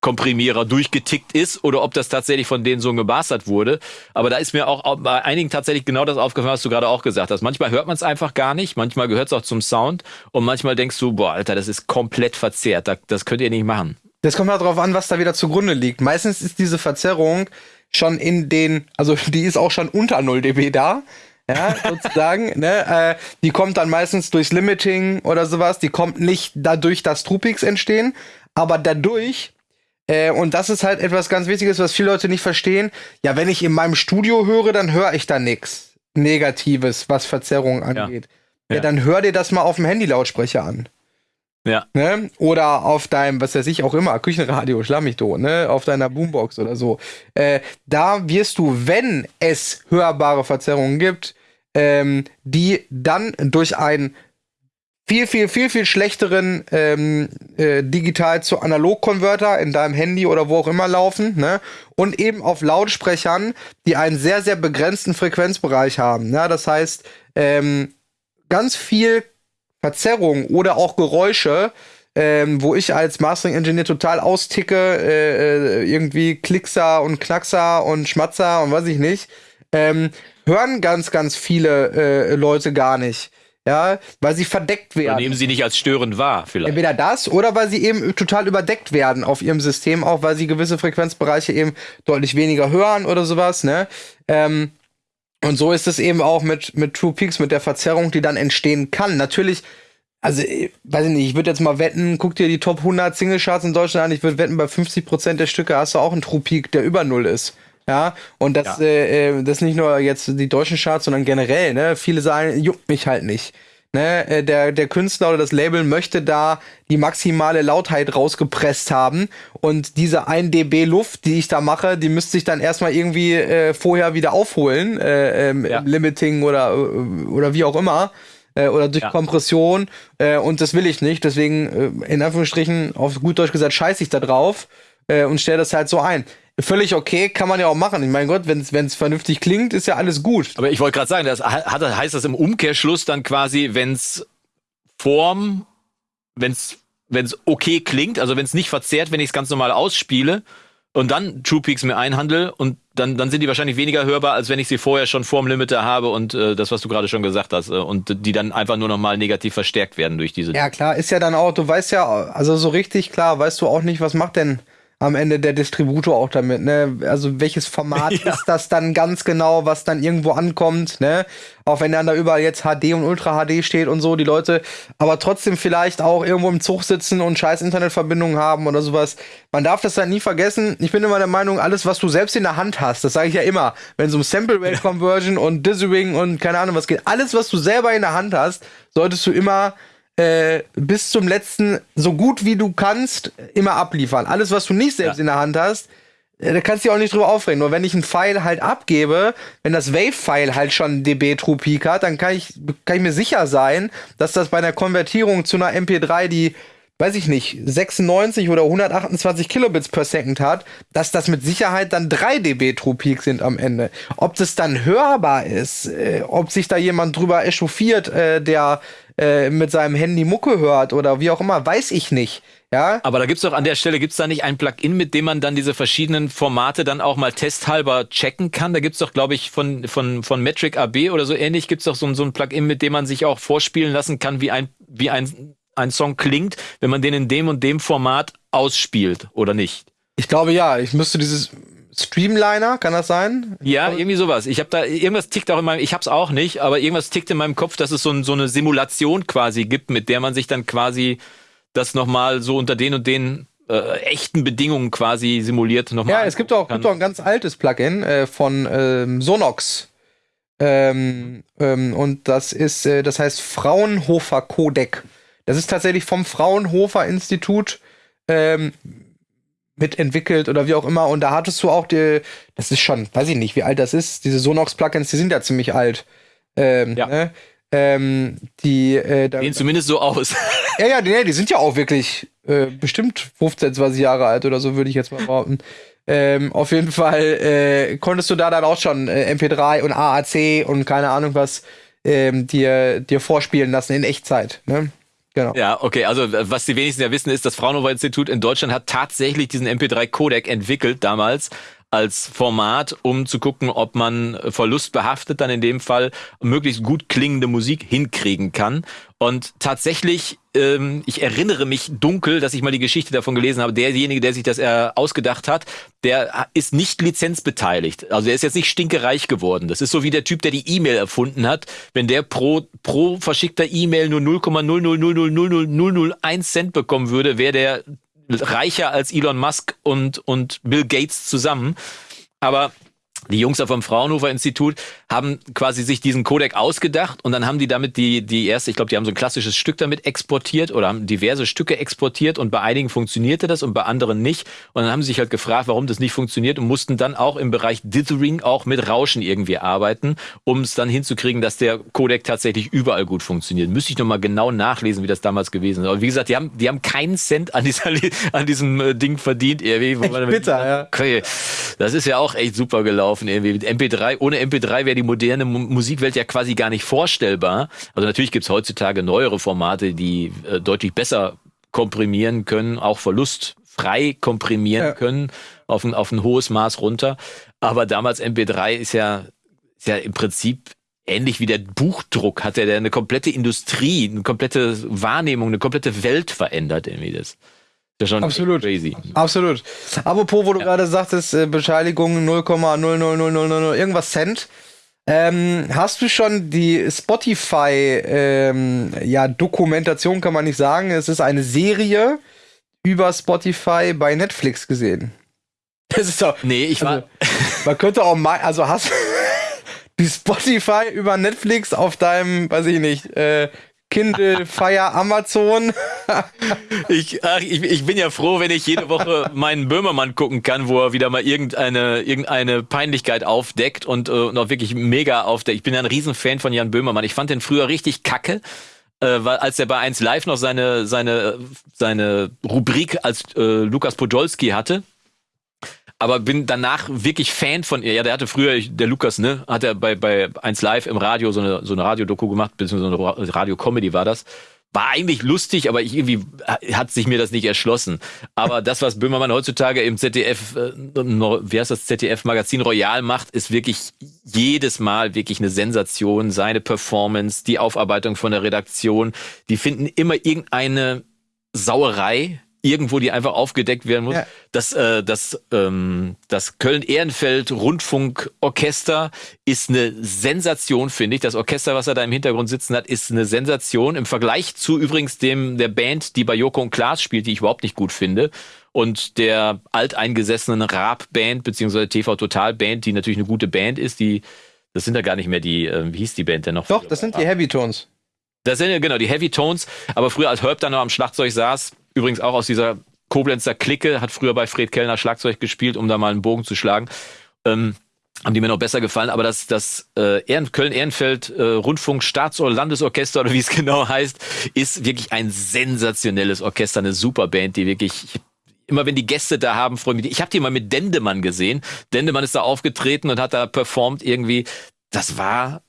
Komprimierer durchgetickt ist oder ob das tatsächlich von denen so gebastert wurde. Aber da ist mir auch bei einigen tatsächlich genau das aufgefallen, was du gerade auch gesagt hast. Manchmal hört man es einfach gar nicht, manchmal gehört es auch zum Sound und manchmal denkst du, boah, Alter, das ist komplett verzerrt, das könnt ihr nicht machen. Das kommt halt darauf an, was da wieder zugrunde liegt. Meistens ist diese Verzerrung schon in den, also die ist auch schon unter 0 dB da. Ja, sozusagen, ne, äh, die kommt dann meistens durchs Limiting oder sowas, die kommt nicht dadurch, dass Trupix entstehen, aber dadurch, Äh, und das ist halt etwas ganz Wichtiges, was viele Leute nicht verstehen. Ja, wenn ich in meinem Studio höre, dann höre ich da nichts Negatives, was Verzerrungen angeht. Ja. ja, dann hör dir das mal auf dem Handy-Lautsprecher an. Ja. Ne? Oder auf deinem, was weiß ich auch immer, Küchenradio, schlamm mich tot, ne? Auf deiner Boombox oder so. Äh, da wirst du, wenn es hörbare Verzerrungen gibt, ähm, die dann durch ein viel, viel, viel, viel schlechteren ähm, äh, digital zu Analog-Konverter in deinem Handy oder wo auch immer laufen, ne? Und eben auf Lautsprechern, die einen sehr, sehr begrenzten Frequenzbereich haben. Ne? Das heißt, ähm, ganz viel Verzerrung oder auch Geräusche, ähm, wo ich als Mastering Engineer total austicke, äh, äh, irgendwie Klickser und Knackser und Schmatzer und weiß ich nicht, ähm, hören ganz, ganz viele äh, Leute gar nicht ja, weil sie verdeckt werden. Oder nehmen sie nicht als störend wahr, vielleicht. Entweder das oder weil sie eben total überdeckt werden auf ihrem System, auch weil sie gewisse Frequenzbereiche eben deutlich weniger hören oder sowas, ne? Ähm, und so ist es eben auch mit, mit True Peaks, mit der Verzerrung, die dann entstehen kann. Natürlich, also, weiß ich nicht, ich würde jetzt mal wetten, guck dir die Top 100 Single Charts in Deutschland an, ich würde wetten, bei 50% der Stücke hast du auch einen True Peak, der über Null ist. Ja, und das, ja. Äh, äh, das nicht nur jetzt die deutschen Charts, sondern generell, ne? Viele sagen, juckt mich halt nicht. Ne, äh, der, der Künstler oder das Label möchte da die maximale Lautheit rausgepresst haben. Und diese 1 dB Luft, die ich da mache, die müsste ich dann erstmal irgendwie äh, vorher wieder aufholen, äh, ähm, ja. Limiting oder, äh, oder wie auch immer. Oder durch ja. Kompression. Äh, und das will ich nicht. Deswegen, äh, in Anführungsstrichen, auf gut Deutsch gesagt, scheiße ich da drauf äh, und stelle das halt so ein völlig okay, kann man ja auch machen. Ich meine Gott, wenn es vernünftig klingt, ist ja alles gut. Aber ich wollte gerade sagen, das hat, heißt das im Umkehrschluss dann quasi, wenn es Form, wenn es okay klingt, also wenn es nicht verzerrt, wenn ich es ganz normal ausspiele und dann True Peaks mir einhandle und dann, dann sind die wahrscheinlich weniger hörbar, als wenn ich sie vorher schon vorm Limiter habe und äh, das, was du gerade schon gesagt hast, äh, und die dann einfach nur nochmal negativ verstärkt werden durch diese. Ja, klar, ist ja dann auch, du weißt ja, also so richtig klar, weißt du auch nicht, was macht denn am Ende der Distributor auch damit, ne? Also welches Format ja. ist das dann ganz genau, was dann irgendwo ankommt, ne? Auch wenn dann da überall jetzt HD und Ultra HD steht und so, die Leute aber trotzdem vielleicht auch irgendwo im Zug sitzen und scheiß Internetverbindungen haben oder sowas. Man darf das halt nie vergessen. Ich bin immer der Meinung, alles, was du selbst in der Hand hast, das sage ich ja immer, wenn es um Sample Rate Conversion und Dithering und keine Ahnung was geht, alles, was du selber in der Hand hast, solltest du immer äh, bis zum letzten, so gut wie du kannst, immer abliefern. Alles, was du nicht selbst ja. in der Hand hast, äh, da kannst du dich auch nicht drüber aufregen. Nur wenn ich einen File halt abgebe, wenn das Wave-File halt schon dB True Peak hat, dann kann ich, kann ich mir sicher sein, dass das bei einer Konvertierung zu einer MP3, die weiß ich nicht, 96 oder 128 Kilobits per Second hat, dass das mit Sicherheit dann 3 dB True Peak sind am Ende. Ob das dann hörbar ist, äh, ob sich da jemand drüber echauffiert, äh, der äh, mit seinem Handy Mucke hört oder wie auch immer, weiß ich nicht. Ja. Aber da gibt's doch an der Stelle, gibt's da nicht ein Plugin, mit dem man dann diese verschiedenen Formate dann auch mal testhalber checken kann? Da gibt's doch, glaube ich, von, von, von Metric AB oder so ähnlich, gibt's doch so, so ein Plugin, mit dem man sich auch vorspielen lassen kann, wie ein, wie ein, ein Song klingt, wenn man den in dem und dem Format ausspielt oder nicht. Ich glaube ja, ich müsste dieses Streamliner, kann das sein? Ja, irgendwie sowas. Ich habe da irgendwas tickt auch in meinem, ich hab's auch nicht, aber irgendwas tickt in meinem Kopf, dass es so, ein, so eine Simulation quasi gibt, mit der man sich dann quasi das nochmal so unter den und den äh, echten Bedingungen quasi simuliert nochmal. Ja, es gibt auch, gibt auch ein ganz altes Plugin äh, von ähm, Sonox. Ähm, ähm, und das ist, äh, das heißt Fraunhofer Codec. Das ist tatsächlich vom Fraunhofer Institut ähm, mitentwickelt oder wie auch immer. Und da hattest du auch die, das ist schon, weiß ich nicht, wie alt das ist. Diese Sonox-Plugins, die sind ja ziemlich alt. Ähm, ja. Ne? Ähm, die äh, da, sehen zumindest so aus. ja, ja, die, die sind ja auch wirklich äh, bestimmt 15, 20 Jahre alt oder so, würde ich jetzt mal behaupten. Ähm, auf jeden Fall äh, konntest du da dann auch schon äh, MP3 und AAC und keine Ahnung was ähm, dir, dir vorspielen lassen in Echtzeit. Ne? Genau. Ja, okay. Also was die wenigsten ja wissen, ist, das Fraunhofer Institut in Deutschland hat tatsächlich diesen MP3-Codec entwickelt damals als Format, um zu gucken, ob man verlustbehaftet dann in dem Fall möglichst gut klingende Musik hinkriegen kann. Und tatsächlich, ähm, ich erinnere mich dunkel, dass ich mal die Geschichte davon gelesen habe. Derjenige, der sich das äh, ausgedacht hat, der ist nicht lizenzbeteiligt. Also er ist jetzt nicht stinkereich geworden. Das ist so wie der Typ, der die E-Mail erfunden hat. Wenn der pro, pro verschickter E-Mail nur 0,000000001 Cent bekommen würde, wäre der reicher als Elon Musk und, und Bill Gates zusammen. Aber die Jungs vom Fraunhofer Institut haben quasi sich diesen Codec ausgedacht und dann haben die damit die, die erste, ich glaube, die haben so ein klassisches Stück damit exportiert oder haben diverse Stücke exportiert und bei einigen funktionierte das und bei anderen nicht. Und dann haben sie sich halt gefragt, warum das nicht funktioniert und mussten dann auch im Bereich Dithering auch mit Rauschen irgendwie arbeiten, um es dann hinzukriegen, dass der Codec tatsächlich überall gut funktioniert. Müsste ich nochmal genau nachlesen, wie das damals gewesen ist. Aber wie gesagt, die haben, die haben keinen Cent an, dieser, an diesem äh, Ding verdient. Irgendwie, bitter, ja. Okay. Das ist ja auch echt super gelaufen irgendwie. Mit MP3, ohne MP3 wäre die moderne Musikwelt ja quasi gar nicht vorstellbar. Also natürlich gibt's heutzutage neuere Formate, die äh, deutlich besser komprimieren können, auch verlustfrei komprimieren ja. können, auf ein, auf ein hohes Maß runter. Aber damals MP3 ist ja, ist ja im Prinzip ähnlich wie der Buchdruck, hat er ja eine komplette Industrie, eine komplette Wahrnehmung, eine komplette Welt verändert irgendwie das. Das ist schon Absolut. crazy. Absolut. Apropos, wo du ja. gerade sagtest, äh, Bescheinigung 0,00000 irgendwas Cent. Ähm, hast du schon die Spotify ähm, ja, Dokumentation, kann man nicht sagen. Es ist eine Serie über Spotify bei Netflix gesehen. Das ist doch. Nee, ich war. Also, man könnte auch mal. Also hast du Spotify über Netflix auf deinem, weiß ich nicht, äh, Kindle, Fire, Amazon. ich, ach, ich, ich bin ja froh, wenn ich jede Woche meinen Böhmermann gucken kann, wo er wieder mal irgendeine, irgendeine Peinlichkeit aufdeckt und, äh, und auch wirklich mega aufdeckt. Ich bin ja ein Riesenfan von Jan Böhmermann. Ich fand den früher richtig kacke. Äh, weil als er bei 1 Live noch seine, seine, seine Rubrik als äh, Lukas Podolski hatte, aber bin danach wirklich Fan von ihr. Ja, der hatte früher, der Lukas, ne, hat er bei, bei 1 Live im Radio so eine, so eine Radiodoku gemacht, beziehungsweise eine Radio-Comedy war das. War eigentlich lustig, aber ich irgendwie hat sich mir das nicht erschlossen. Aber das, was Böhmermann heutzutage im ZDF, äh, wie heißt das, ZDF Magazin Royal macht, ist wirklich jedes Mal wirklich eine Sensation. Seine Performance, die Aufarbeitung von der Redaktion, die finden immer irgendeine Sauerei irgendwo, die einfach aufgedeckt werden muss. Ja. Das, äh, das, ähm, das Köln-Ehrenfeld-Rundfunkorchester ist eine Sensation, finde ich. Das Orchester, was er da im Hintergrund sitzen hat, ist eine Sensation. Im Vergleich zu übrigens dem der Band, die bei Joko und Klaas spielt, die ich überhaupt nicht gut finde. Und der alteingesessenen Raab-Band, beziehungsweise TV-Total-Band, die natürlich eine gute Band ist, die, das sind ja gar nicht mehr die, äh, wie hieß die Band denn noch? Doch, das sind die Heavy Tones. Das sind ja genau die Heavy Tones, aber früher als Herb dann noch am Schlagzeug saß, Übrigens auch aus dieser Koblenzer Clique, hat früher bei Fred Kellner Schlagzeug gespielt, um da mal einen Bogen zu schlagen. Ähm, haben die mir noch besser gefallen, aber das, das äh, Ehren, Köln-Ehrenfeld äh, Rundfunk Staats- oder Landesorchester oder wie es genau heißt, ist wirklich ein sensationelles Orchester, eine super Band, die wirklich immer wenn die Gäste da haben, freue mich. Ich habe die mal mit Dendemann gesehen. Dendemann ist da aufgetreten und hat da performt irgendwie. Das war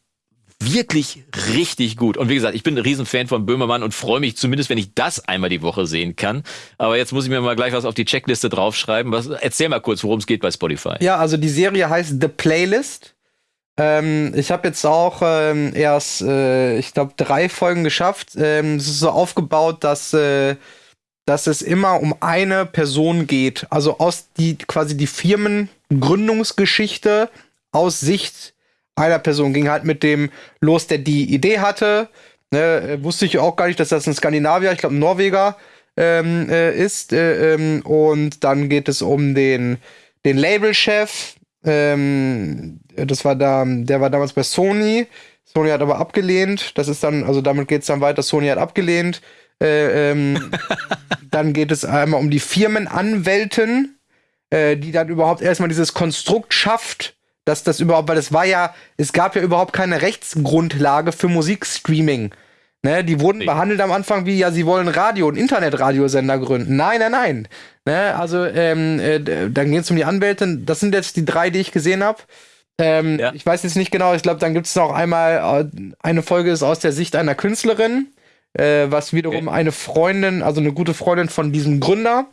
wirklich richtig gut. Und wie gesagt, ich bin ein Riesenfan von Böhmermann und freue mich zumindest, wenn ich das einmal die Woche sehen kann. Aber jetzt muss ich mir mal gleich was auf die Checkliste draufschreiben. Was, erzähl mal kurz, worum es geht bei Spotify. Ja, also die Serie heißt The Playlist. Ähm, ich habe jetzt auch ähm, erst, äh, ich glaube, drei Folgen geschafft. Ähm, es ist so aufgebaut, dass, äh, dass es immer um eine Person geht. Also aus die quasi die Firmengründungsgeschichte aus Sicht einer Person ging halt mit dem los, der die Idee hatte. Ne, wusste ich auch gar nicht, dass das ein Skandinavier, ich glaube ein Norweger ähm, äh, ist. Äh, ähm, und dann geht es um den, den Labelchef. Ähm, das war da, der war damals bei Sony. Sony hat aber abgelehnt. Das ist dann, also damit geht es dann weiter. Sony hat abgelehnt. Äh, ähm, dann geht es einmal um die Firmenanwälten, äh, die dann überhaupt erstmal dieses Konstrukt schafft dass das überhaupt, weil es war ja, es gab ja überhaupt keine Rechtsgrundlage für Musikstreaming. Ne, die wurden nee. behandelt am Anfang wie, ja, sie wollen Radio- und Internetradiosender gründen. Nein, nein, nein. Ne, also, ähm, äh, dann geht es um die Anwälte. Das sind jetzt die drei, die ich gesehen habe. Ähm, ja. Ich weiß jetzt nicht genau, ich glaube, dann gibt es noch einmal, äh, eine Folge ist aus der Sicht einer Künstlerin, äh, was wiederum okay. eine Freundin, also eine gute Freundin von diesem Gründer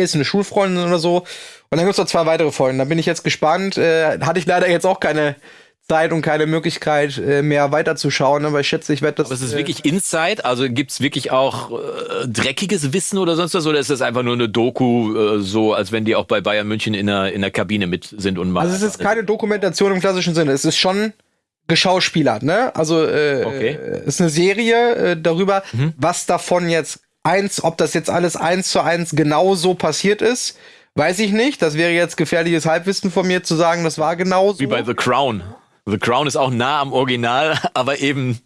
ist, eine Schulfreundin oder so. Und dann gibt es noch zwei weitere Folgen. Da bin ich jetzt gespannt. Äh, hatte ich leider jetzt auch keine Zeit und keine Möglichkeit äh, mehr weiterzuschauen, aber ich schätze, ich werde das. Aber ist es äh, wirklich Inside? Also gibt es wirklich auch äh, dreckiges Wissen oder sonst was? Oder ist das einfach nur eine Doku, äh, so als wenn die auch bei Bayern München in der, in der Kabine mit sind und machen? Also es ist keine Dokumentation im klassischen Sinne. Es ist schon geschauspielert, ne? Also äh, okay. ist eine Serie äh, darüber, mhm. was davon jetzt eins, ob das jetzt alles eins zu eins genau so passiert ist, weiß ich nicht. Das wäre jetzt gefährliches Halbwissen von mir zu sagen, das war genau so. Wie bei The Crown. The Crown ist auch nah am Original, aber eben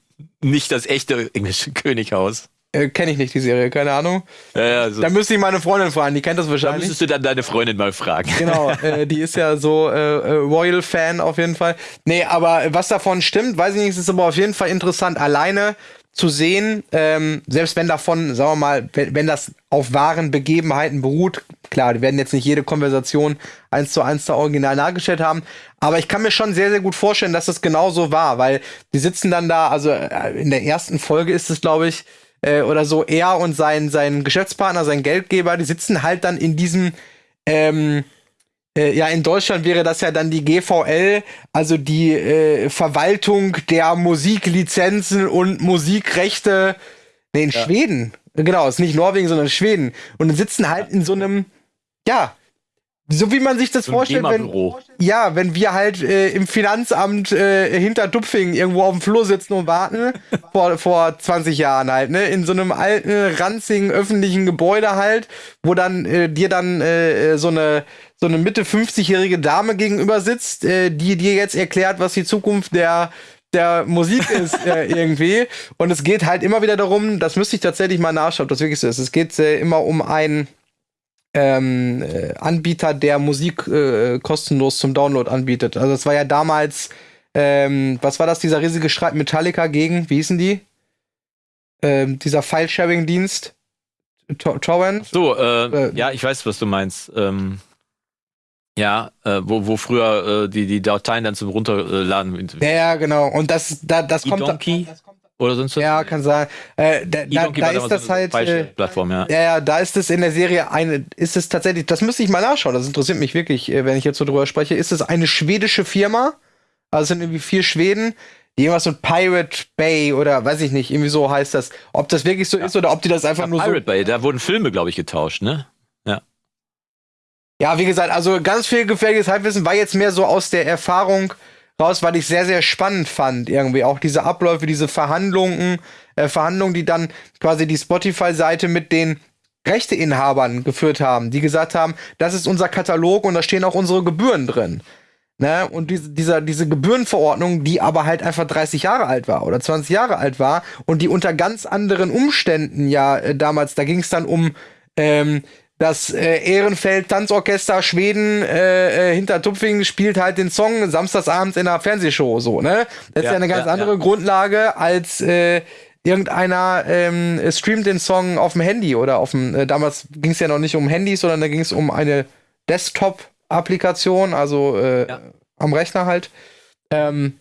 nicht das echte englische Könighaus. Äh, Kenne ich nicht die Serie, keine Ahnung. Ja, ja, also da müsste ich meine Freundin fragen, die kennt das wahrscheinlich. Da müsstest du dann deine Freundin mal fragen. Genau, äh, die ist ja so äh, äh, Royal-Fan auf jeden Fall. Nee, aber was davon stimmt, weiß ich nicht, es ist aber auf jeden Fall interessant, alleine zu sehen, ähm, selbst wenn davon, sagen wir mal, wenn, wenn das auf wahren Begebenheiten beruht, klar, die werden jetzt nicht jede Konversation eins zu eins da original nachgestellt haben, aber ich kann mir schon sehr, sehr gut vorstellen, dass das genau so war, weil die sitzen dann da, also äh, in der ersten Folge ist es, glaube ich, äh, oder so, er und sein, sein Geschäftspartner, sein Geldgeber, die sitzen halt dann in diesem, ähm, äh, ja, in Deutschland wäre das ja dann die GVL, also die äh, Verwaltung der Musiklizenzen und Musikrechte. Nee, in ja. Schweden. Genau, ist nicht Norwegen, sondern Schweden. Und dann sitzen halt in so einem, ja, so wie man sich das so vorstellt, wenn, ja, wenn wir halt äh, im Finanzamt äh, hinter Dupfing irgendwo auf dem Flur sitzen und warten, vor, vor 20 Jahren halt, ne, in so einem alten, ranzigen öffentlichen Gebäude halt, wo dann äh, dir dann äh, so eine so eine Mitte 50-jährige Dame gegenüber sitzt, äh, die dir jetzt erklärt, was die Zukunft der der Musik ist äh, irgendwie. Und es geht halt immer wieder darum, das müsste ich tatsächlich mal nachschauen, ob das wirklich so ist. Es geht äh, immer um einen ähm, äh, Anbieter, der Musik äh, kostenlos zum Download anbietet. Also das war ja damals, ähm, was war das, dieser riesige Streit Metallica gegen, wie hießen die? Ähm, dieser File-Sharing-Dienst. Torrent? So, äh, äh, ja, ich weiß, was du meinst. Ähm, ja, äh, wo, wo früher äh, die, die Dateien dann zum Runterladen. Ja, ja, genau. Und das, da, das kommt. Donkey? Oder sonst was? Ja, kann sein. Äh, da, da, da ist das halt. Äh, Plattform, ja. ja. Ja, da ist es in der Serie eine, ist es tatsächlich, das müsste ich mal nachschauen, das interessiert mich wirklich, äh, wenn ich jetzt so drüber spreche. Ist es eine schwedische Firma? Also es sind irgendwie vier Schweden, die irgendwas mit Pirate Bay oder weiß ich nicht, irgendwie so heißt das. Ob das wirklich so ja. ist oder ob die das einfach ja, nur Pirate so. Bay, da wurden Filme, glaube ich, getauscht, ne? Ja. Wie gesagt, also ganz viel gefährliches Halbwissen war jetzt mehr so aus der Erfahrung raus, weil ich sehr, sehr spannend fand, irgendwie. Auch diese Abläufe, diese Verhandlungen, äh, Verhandlungen, die dann quasi die Spotify-Seite mit den Rechteinhabern geführt haben, die gesagt haben, das ist unser Katalog und da stehen auch unsere Gebühren drin. Ne? Und diese, dieser, diese Gebührenverordnung, die aber halt einfach 30 Jahre alt war oder 20 Jahre alt war und die unter ganz anderen Umständen ja äh, damals, da ging es dann um ähm, das äh, Ehrenfeld Tanzorchester Schweden äh, äh, hinter Tupfing spielt halt den Song samstagsabends in einer Fernsehshow so, ne? Das ja, ist ja eine ganz ja, andere ja. Grundlage als äh, irgendeiner ähm, streamt den Song auf dem Handy oder auf dem äh, damals ging es ja noch nicht um Handys, sondern da ging es um eine Desktop Applikation, also äh, am Rechner halt. Ähm,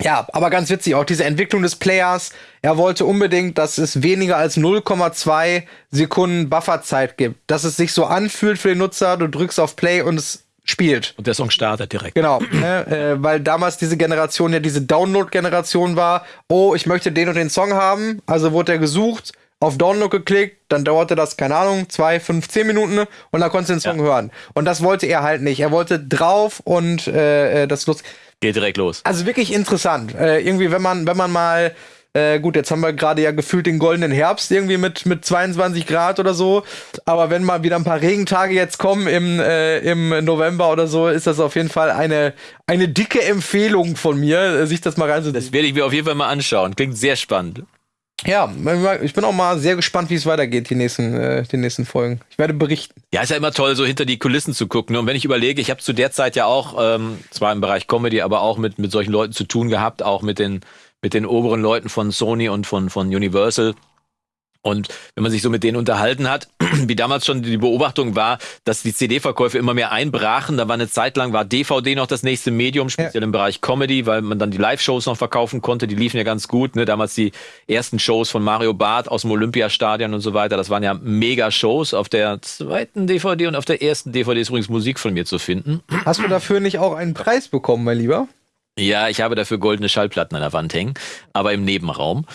ja, aber ganz witzig, auch diese Entwicklung des Players. Er wollte unbedingt, dass es weniger als 0,2 Sekunden Bufferzeit gibt. Dass es sich so anfühlt für den Nutzer, du drückst auf Play und es spielt. Und der Song startet direkt. Genau, ne, äh, weil damals diese Generation ja diese Download-Generation war. Oh, ich möchte den und den Song haben. Also wurde er gesucht, auf Download geklickt, dann dauerte das, keine Ahnung, zwei, fünf, zehn Minuten und dann konntest du den Song ja. hören. Und das wollte er halt nicht. Er wollte drauf und äh, äh das lustig. Geht direkt los. Also wirklich interessant. Äh, irgendwie, wenn man, wenn man mal, äh, gut, jetzt haben wir gerade ja gefühlt den goldenen Herbst irgendwie mit, mit 22 Grad oder so. Aber wenn mal wieder ein paar Regentage jetzt kommen im, äh, im November oder so, ist das auf jeden Fall eine, eine dicke Empfehlung von mir, sich das mal reinzuziehen. Das werde ich mir auf jeden Fall mal anschauen. Klingt sehr spannend. Ja, ich bin auch mal sehr gespannt, wie es weitergeht, die nächsten, äh, die nächsten Folgen. Ich werde berichten. Ja, ist ja immer toll, so hinter die Kulissen zu gucken. Und wenn ich überlege, ich habe zu der Zeit ja auch, ähm, zwar im Bereich Comedy, aber auch mit, mit solchen Leuten zu tun gehabt, auch mit den, mit den oberen Leuten von Sony und von, von Universal. Und wenn man sich so mit denen unterhalten hat, wie damals schon die Beobachtung war, dass die CD-Verkäufe immer mehr einbrachen. Da war eine Zeit lang, war DVD noch das nächste Medium, speziell ja. im Bereich Comedy, weil man dann die Live-Shows noch verkaufen konnte. Die liefen ja ganz gut. Ne? Damals die ersten Shows von Mario Barth aus dem Olympiastadion und so weiter. Das waren ja Mega-Shows. Auf der zweiten DVD und auf der ersten DVD ist übrigens Musik von mir zu finden. Hast du dafür nicht auch einen Preis bekommen, mein Lieber? Ja, ich habe dafür goldene Schallplatten an der Wand hängen, aber im Nebenraum.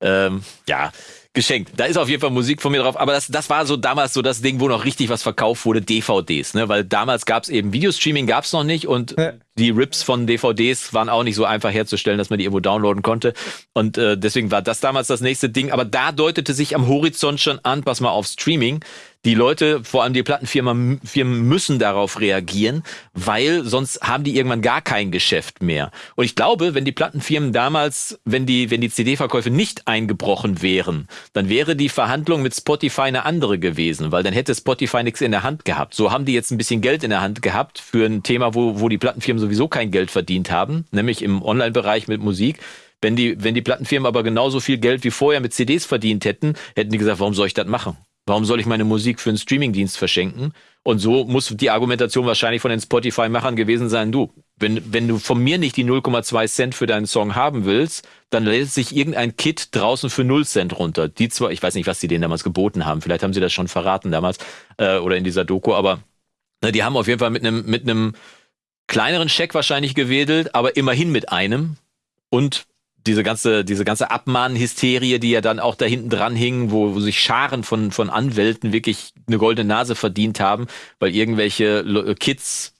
Ähm, ja, geschenkt. Da ist auf jeden Fall Musik von mir drauf. Aber das, das war so damals so das Ding, wo noch richtig was verkauft wurde, DVDs. Ne? Weil damals gab es eben Videostreaming gab noch nicht und ja. die Rips von DVDs waren auch nicht so einfach herzustellen, dass man die irgendwo downloaden konnte. Und äh, deswegen war das damals das nächste Ding. Aber da deutete sich am Horizont schon an, pass mal auf Streaming die Leute, vor allem die Plattenfirmen Firmen müssen darauf reagieren, weil sonst haben die irgendwann gar kein Geschäft mehr. Und ich glaube, wenn die Plattenfirmen damals, wenn die, wenn die CD-Verkäufe nicht eingebrochen wären, dann wäre die Verhandlung mit Spotify eine andere gewesen, weil dann hätte Spotify nichts in der Hand gehabt. So haben die jetzt ein bisschen Geld in der Hand gehabt für ein Thema, wo, wo die Plattenfirmen sowieso kein Geld verdient haben, nämlich im Online-Bereich mit Musik. Wenn die, wenn die Plattenfirmen aber genauso viel Geld wie vorher mit CDs verdient hätten, hätten die gesagt, warum soll ich das machen? Warum soll ich meine Musik für einen Streamingdienst verschenken? Und so muss die Argumentation wahrscheinlich von den Spotify-Machern gewesen sein, du, wenn, wenn du von mir nicht die 0,2 Cent für deinen Song haben willst, dann lädt sich irgendein Kit draußen für 0 Cent runter. Die zwar, ich weiß nicht, was die denen damals geboten haben, vielleicht haben sie das schon verraten damals äh, oder in dieser Doku, aber ne, die haben auf jeden Fall mit einem mit einem kleineren Scheck wahrscheinlich gewedelt, aber immerhin mit einem und diese ganze, diese ganze Abmahnhysterie, die ja dann auch da hinten dran hing, wo, wo sich Scharen von, von Anwälten wirklich eine goldene Nase verdient haben, weil irgendwelche Kids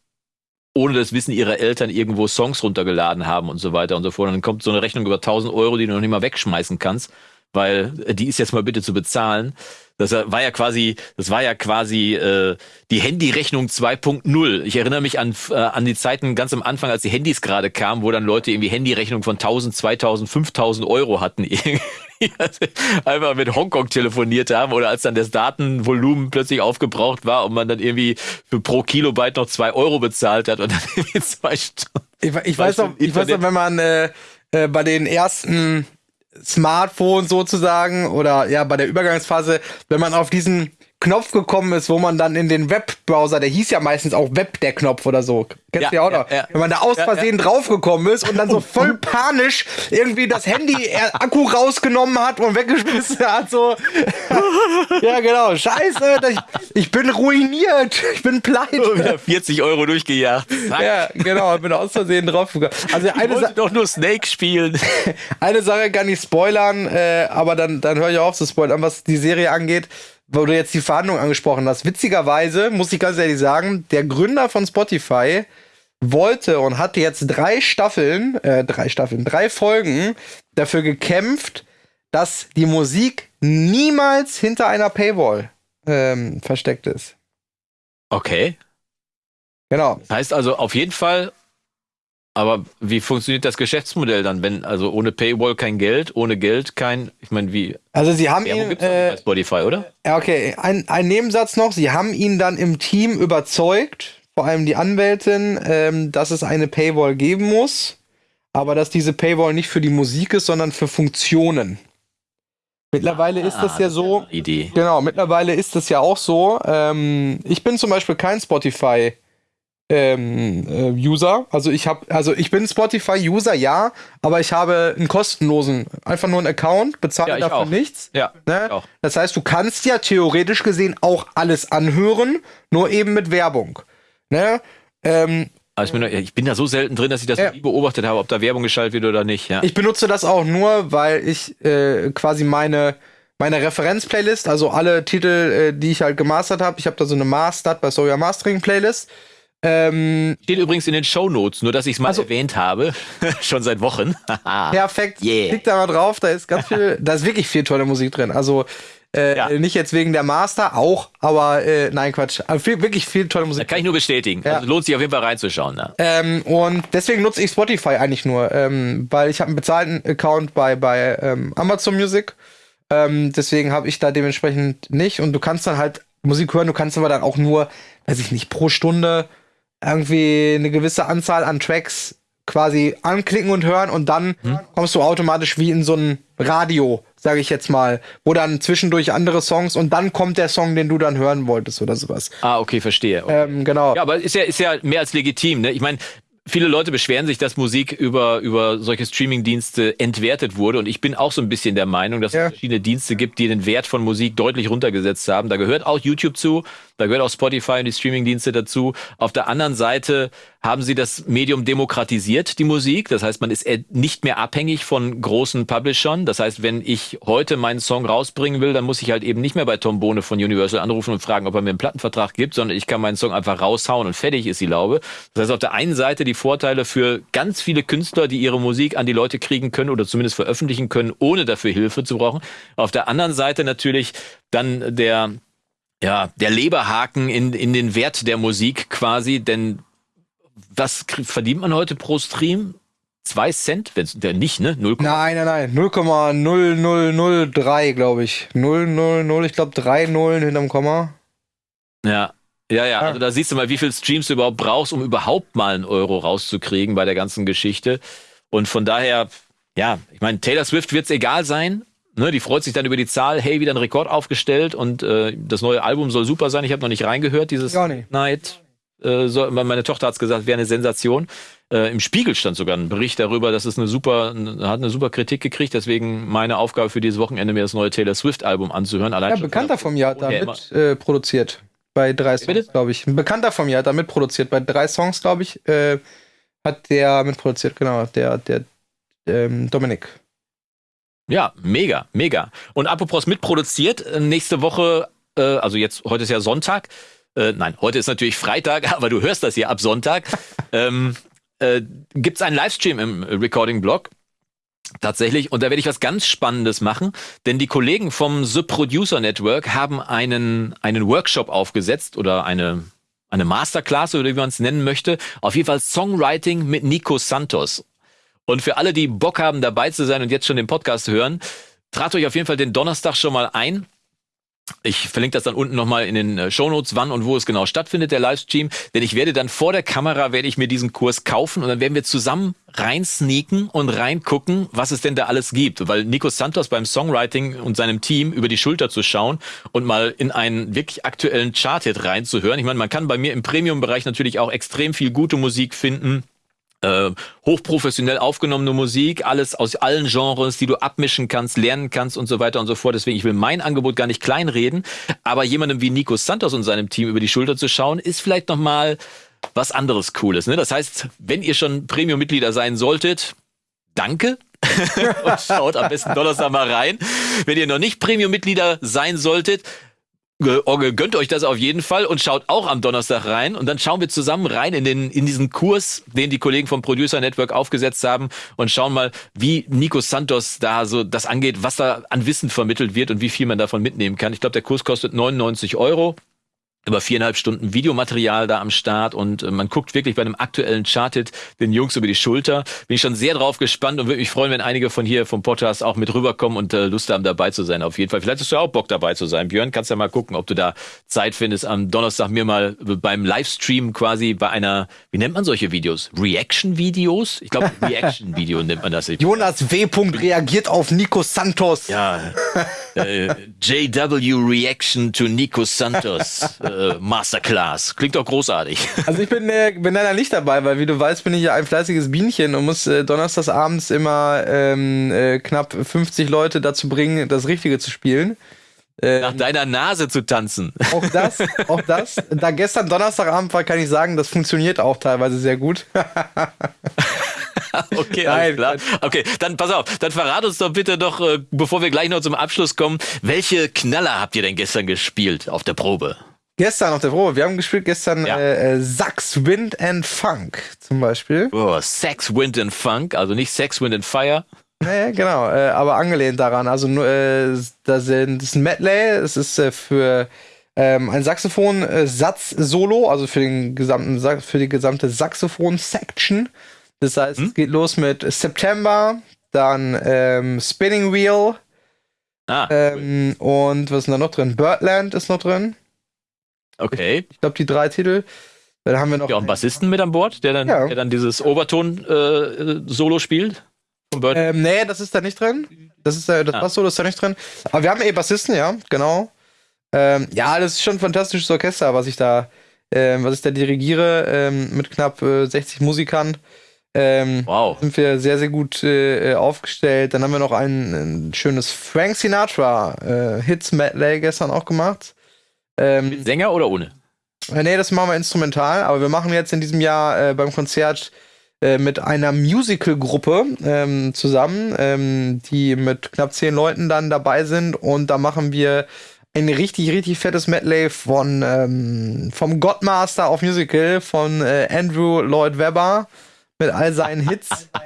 ohne das Wissen ihrer Eltern irgendwo Songs runtergeladen haben und so weiter und so fort. Und dann kommt so eine Rechnung über 1000 Euro, die du noch nicht mal wegschmeißen kannst, weil die ist jetzt mal bitte zu bezahlen. Das war ja quasi, das war ja quasi äh, die Handyrechnung 2.0. Ich erinnere mich an, äh, an die Zeiten ganz am Anfang, als die Handys gerade kamen, wo dann Leute irgendwie Handyrechnung von 1000, 2000, 5000 Euro hatten. Einfach mit Hongkong telefoniert haben oder als dann das Datenvolumen plötzlich aufgebraucht war und man dann irgendwie für pro Kilobyte noch zwei Euro bezahlt hat und dann irgendwie zwei Stunden. Ich, ich weiß noch, ich weiß noch, wenn man äh, äh, bei den ersten Smartphone sozusagen oder ja bei der Übergangsphase, wenn man auf diesen Knopf gekommen ist, wo man dann in den Webbrowser, der hieß ja meistens auch Web der Knopf oder so. Kennst du ja, ja auch noch? Ja, ja. Wenn man da aus Versehen draufgekommen ist und dann so voll panisch irgendwie das Handy Akku rausgenommen hat und weggeschmissen hat, so. ja, genau. Scheiße, ich, ich, bin ruiniert. Ich bin pleite. Wieder 40 Euro durchgejagt. Zack. Ja, genau. Ich bin aus Versehen draufgekommen. Also ich eine wollte doch nur Snake spielen. eine Sache kann ich spoilern, äh, aber dann, dann höre ich auf zu spoilern, was die Serie angeht wo du jetzt die Verhandlung angesprochen hast. Witzigerweise muss ich ganz ehrlich sagen, der Gründer von Spotify wollte und hat jetzt drei Staffeln, äh, drei Staffeln, drei Folgen dafür gekämpft, dass die Musik niemals hinter einer Paywall ähm, versteckt ist. Okay. Genau. Das heißt also auf jeden Fall aber wie funktioniert das Geschäftsmodell dann, wenn also ohne Paywall kein Geld, ohne Geld kein, ich meine wie? Also sie haben ihn äh, Spotify, oder? Ja, okay. Ein, ein Nebensatz noch: Sie haben ihn dann im Team überzeugt, vor allem die Anwältin, ähm, dass es eine Paywall geben muss, aber dass diese Paywall nicht für die Musik ist, sondern für Funktionen. Mittlerweile ah, ist das ja so. Idee. Genau, mittlerweile ist das ja auch so. Ähm, ich bin zum Beispiel kein Spotify ähm, äh, User. Also ich habe, also ich bin Spotify-User, ja, aber ich habe einen kostenlosen, einfach nur einen Account, bezahle ja, dafür auch. nichts. Ja. Ne? Das heißt, du kannst ja theoretisch gesehen auch alles anhören, nur eben mit Werbung. Ne? Ähm, also ich, bin, ich bin da so selten drin, dass ich das ja. nie beobachtet habe, ob da Werbung geschaltet wird oder nicht. Ja. Ich benutze das auch nur, weil ich äh, quasi meine meine Referenz-Playlist, also alle Titel, äh, die ich halt gemastert habe, ich habe da so eine Mastered bei Soja Mastering Playlist ähm, Steht übrigens in den Show Notes, nur dass ich es mal also, erwähnt habe, schon seit Wochen. perfekt. Yeah. Klick da mal drauf, da ist ganz viel, da ist wirklich viel tolle Musik drin. Also äh, ja. nicht jetzt wegen der Master, auch, aber äh, nein, Quatsch. Also viel, wirklich viel tolle Musik. Da kann ich nur bestätigen. Ja. Also lohnt sich auf jeden Fall reinzuschauen. Ne? Ähm, und deswegen nutze ich Spotify eigentlich nur, ähm, weil ich habe einen bezahlten Account bei, bei ähm, Amazon Music. Ähm, deswegen habe ich da dementsprechend nicht. Und du kannst dann halt Musik hören, du kannst aber dann auch nur, weiß ich nicht, pro Stunde irgendwie eine gewisse Anzahl an Tracks quasi anklicken und hören und dann hm. kommst du automatisch wie in so ein Radio, sage ich jetzt mal, wo dann zwischendurch andere Songs und dann kommt der Song, den du dann hören wolltest oder sowas. Ah, okay, verstehe. Okay. Ähm, genau. Ja, aber ist ja, ist ja mehr als legitim. Ne? Ich meine, viele Leute beschweren sich, dass Musik über, über solche Streaming-Dienste entwertet wurde. Und ich bin auch so ein bisschen der Meinung, dass ja. es verschiedene Dienste gibt, die den Wert von Musik deutlich runtergesetzt haben. Da gehört auch YouTube zu, da gehört auch Spotify und die Streaming-Dienste dazu. Auf der anderen Seite haben sie das Medium demokratisiert, die Musik. Das heißt, man ist nicht mehr abhängig von großen Publishern. Das heißt, wenn ich heute meinen Song rausbringen will, dann muss ich halt eben nicht mehr bei Tom Bohne von Universal anrufen und fragen, ob er mir einen Plattenvertrag gibt, sondern ich kann meinen Song einfach raushauen und fertig ist die Laube. Das heißt, auf der einen Seite die Vorteile für ganz viele Künstler, die ihre Musik an die Leute kriegen können oder zumindest veröffentlichen können, ohne dafür Hilfe zu brauchen. Auf der anderen Seite natürlich dann der ja, der Leberhaken in, in den Wert der Musik quasi, denn was verdient man heute pro Stream? Zwei Cent? Wenn der nicht, ne? 0, nein, nein, nein. 0,0003, glaube ich. 000, ich glaube drei Nullen hinterm Komma. Ja. Ja, ja, also da siehst du mal, wie viel Streams du überhaupt brauchst, um überhaupt mal einen Euro rauszukriegen bei der ganzen Geschichte. Und von daher, ja, ich meine, Taylor Swift wird es egal sein, Ne, die freut sich dann über die Zahl, hey, wieder ein Rekord aufgestellt und äh, das neue Album soll super sein. Ich habe noch nicht reingehört, dieses Night. Äh, so, meine Tochter hat's gesagt, wäre eine Sensation. Äh, Im Spiegel stand sogar ein Bericht darüber, dass es eine super, hat eine super Kritik gekriegt. Deswegen meine Aufgabe für dieses Wochenende, mir das neue Taylor Swift-Album anzuhören. Allein ja, Bekannter von mir hat damit äh, produziert. Bei drei Songs, glaube ich. Ein Bekannter von mir hat damit produziert. Bei drei Songs, glaube ich, äh, hat der mitproduziert, genau. Der, der ähm, Dominik. Ja, mega, mega. Und apropos mitproduziert, äh, nächste Woche, äh, also jetzt, heute ist ja Sonntag. Äh, nein, heute ist natürlich Freitag, aber du hörst das hier ab Sonntag. ähm, äh, Gibt es einen Livestream im Recording-Blog? Tatsächlich. Und da werde ich was ganz Spannendes machen, denn die Kollegen vom The Producer Network haben einen, einen Workshop aufgesetzt oder eine, eine Masterclass oder wie man es nennen möchte. Auf jeden Fall Songwriting mit Nico Santos. Und für alle, die Bock haben, dabei zu sein und jetzt schon den Podcast hören, tragt euch auf jeden Fall den Donnerstag schon mal ein. Ich verlinke das dann unten nochmal in den äh, Shownotes, wann und wo es genau stattfindet, der Livestream. Denn ich werde dann vor der Kamera, werde ich mir diesen Kurs kaufen und dann werden wir zusammen reinsneaken und reingucken, was es denn da alles gibt. Weil Nico Santos beim Songwriting und seinem Team über die Schulter zu schauen und mal in einen wirklich aktuellen Chart-Hit reinzuhören. Ich meine, man kann bei mir im Premium-Bereich natürlich auch extrem viel gute Musik finden äh, hochprofessionell aufgenommene Musik, alles aus allen Genres, die du abmischen kannst, lernen kannst und so weiter und so fort. Deswegen, ich will mein Angebot gar nicht kleinreden, aber jemandem wie Nico Santos und seinem Team über die Schulter zu schauen, ist vielleicht nochmal was anderes Cooles. Ne? Das heißt, wenn ihr schon Premium-Mitglieder sein solltet, danke. und schaut am besten Donnerstag mal rein. Wenn ihr noch nicht Premium-Mitglieder sein solltet, gönnt euch das auf jeden Fall und schaut auch am Donnerstag rein und dann schauen wir zusammen rein in den in diesen Kurs, den die Kollegen vom Producer Network aufgesetzt haben und schauen mal, wie Nico Santos da so das angeht, was da an Wissen vermittelt wird und wie viel man davon mitnehmen kann. Ich glaube, der Kurs kostet 99 Euro über viereinhalb Stunden Videomaterial da am Start und äh, man guckt wirklich bei einem aktuellen Charted den Jungs über die Schulter. Bin ich schon sehr drauf gespannt und würde mich freuen, wenn einige von hier vom Podcast auch mit rüberkommen und äh, Lust haben dabei zu sein. Auf jeden Fall. Vielleicht hast du auch Bock dabei zu sein. Björn, kannst ja mal gucken, ob du da Zeit findest, am Donnerstag mir mal beim Livestream quasi bei einer, wie nennt man solche Videos? Reaction-Videos? Ich glaube, Reaction-Video nennt man das. Jonas W. reagiert auf Nico Santos. Ja. äh, JW Reaction to Nico Santos. äh, Masterclass. Klingt doch großartig. Also ich bin, äh, bin leider nicht dabei, weil wie du weißt, bin ich ja ein fleißiges Bienchen und muss äh, donnerstags abends immer ähm, äh, knapp 50 Leute dazu bringen, das Richtige zu spielen. Ähm, Nach deiner Nase zu tanzen. Auch das, auch das. Da gestern Donnerstagabend war, kann ich sagen, das funktioniert auch teilweise sehr gut. okay, alles klar. Okay, dann pass auf, dann verrat uns doch bitte doch, äh, bevor wir gleich noch zum Abschluss kommen, welche Knaller habt ihr denn gestern gespielt auf der Probe? Gestern auf der Probe, wir haben gespielt gestern ja. äh, Sax, Wind and Funk zum Beispiel. Oh, Sex, Wind and Funk, also nicht Sex, Wind and Fire. Nee, genau, äh, aber angelehnt daran. Also äh, da sind, das ist ein Medley, es ist äh, für ähm, ein Saxophon-Satz-Solo, also für, den gesamten, für die gesamte Saxophon-Section. Das heißt, hm? es geht los mit September, dann ähm, Spinning Wheel. Ah, ähm, cool. Und was ist da noch drin? Birdland ist noch drin. Okay. Ich, ich glaube, die drei Titel. Dann haben wir noch. Ja, einen Bassisten mit an Bord, der dann, ja. der dann dieses Oberton-Solo äh, spielt. Ähm, nee, das ist da nicht drin. Das ist äh, das ah. Bass-Solo ist da nicht drin. Aber wir haben eh Bassisten, ja, genau. Ähm, ja, das ist schon ein fantastisches Orchester, was ich da ähm, was ich da dirigiere, ähm, mit knapp äh, 60 Musikern. Ähm, wow. Sind wir sehr, sehr gut äh, aufgestellt. Dann haben wir noch ein, ein schönes Frank Sinatra äh, Hits Medley gestern auch gemacht. Ähm, mit Sänger oder ohne? Nee, das machen wir instrumental, aber wir machen jetzt in diesem Jahr äh, beim Konzert äh, mit einer Musical-Gruppe ähm, zusammen, ähm, die mit knapp zehn Leuten dann dabei sind und da machen wir ein richtig, richtig fettes Medley von ähm, vom Godmaster of Musical von äh, Andrew Lloyd Webber mit all seinen Hits.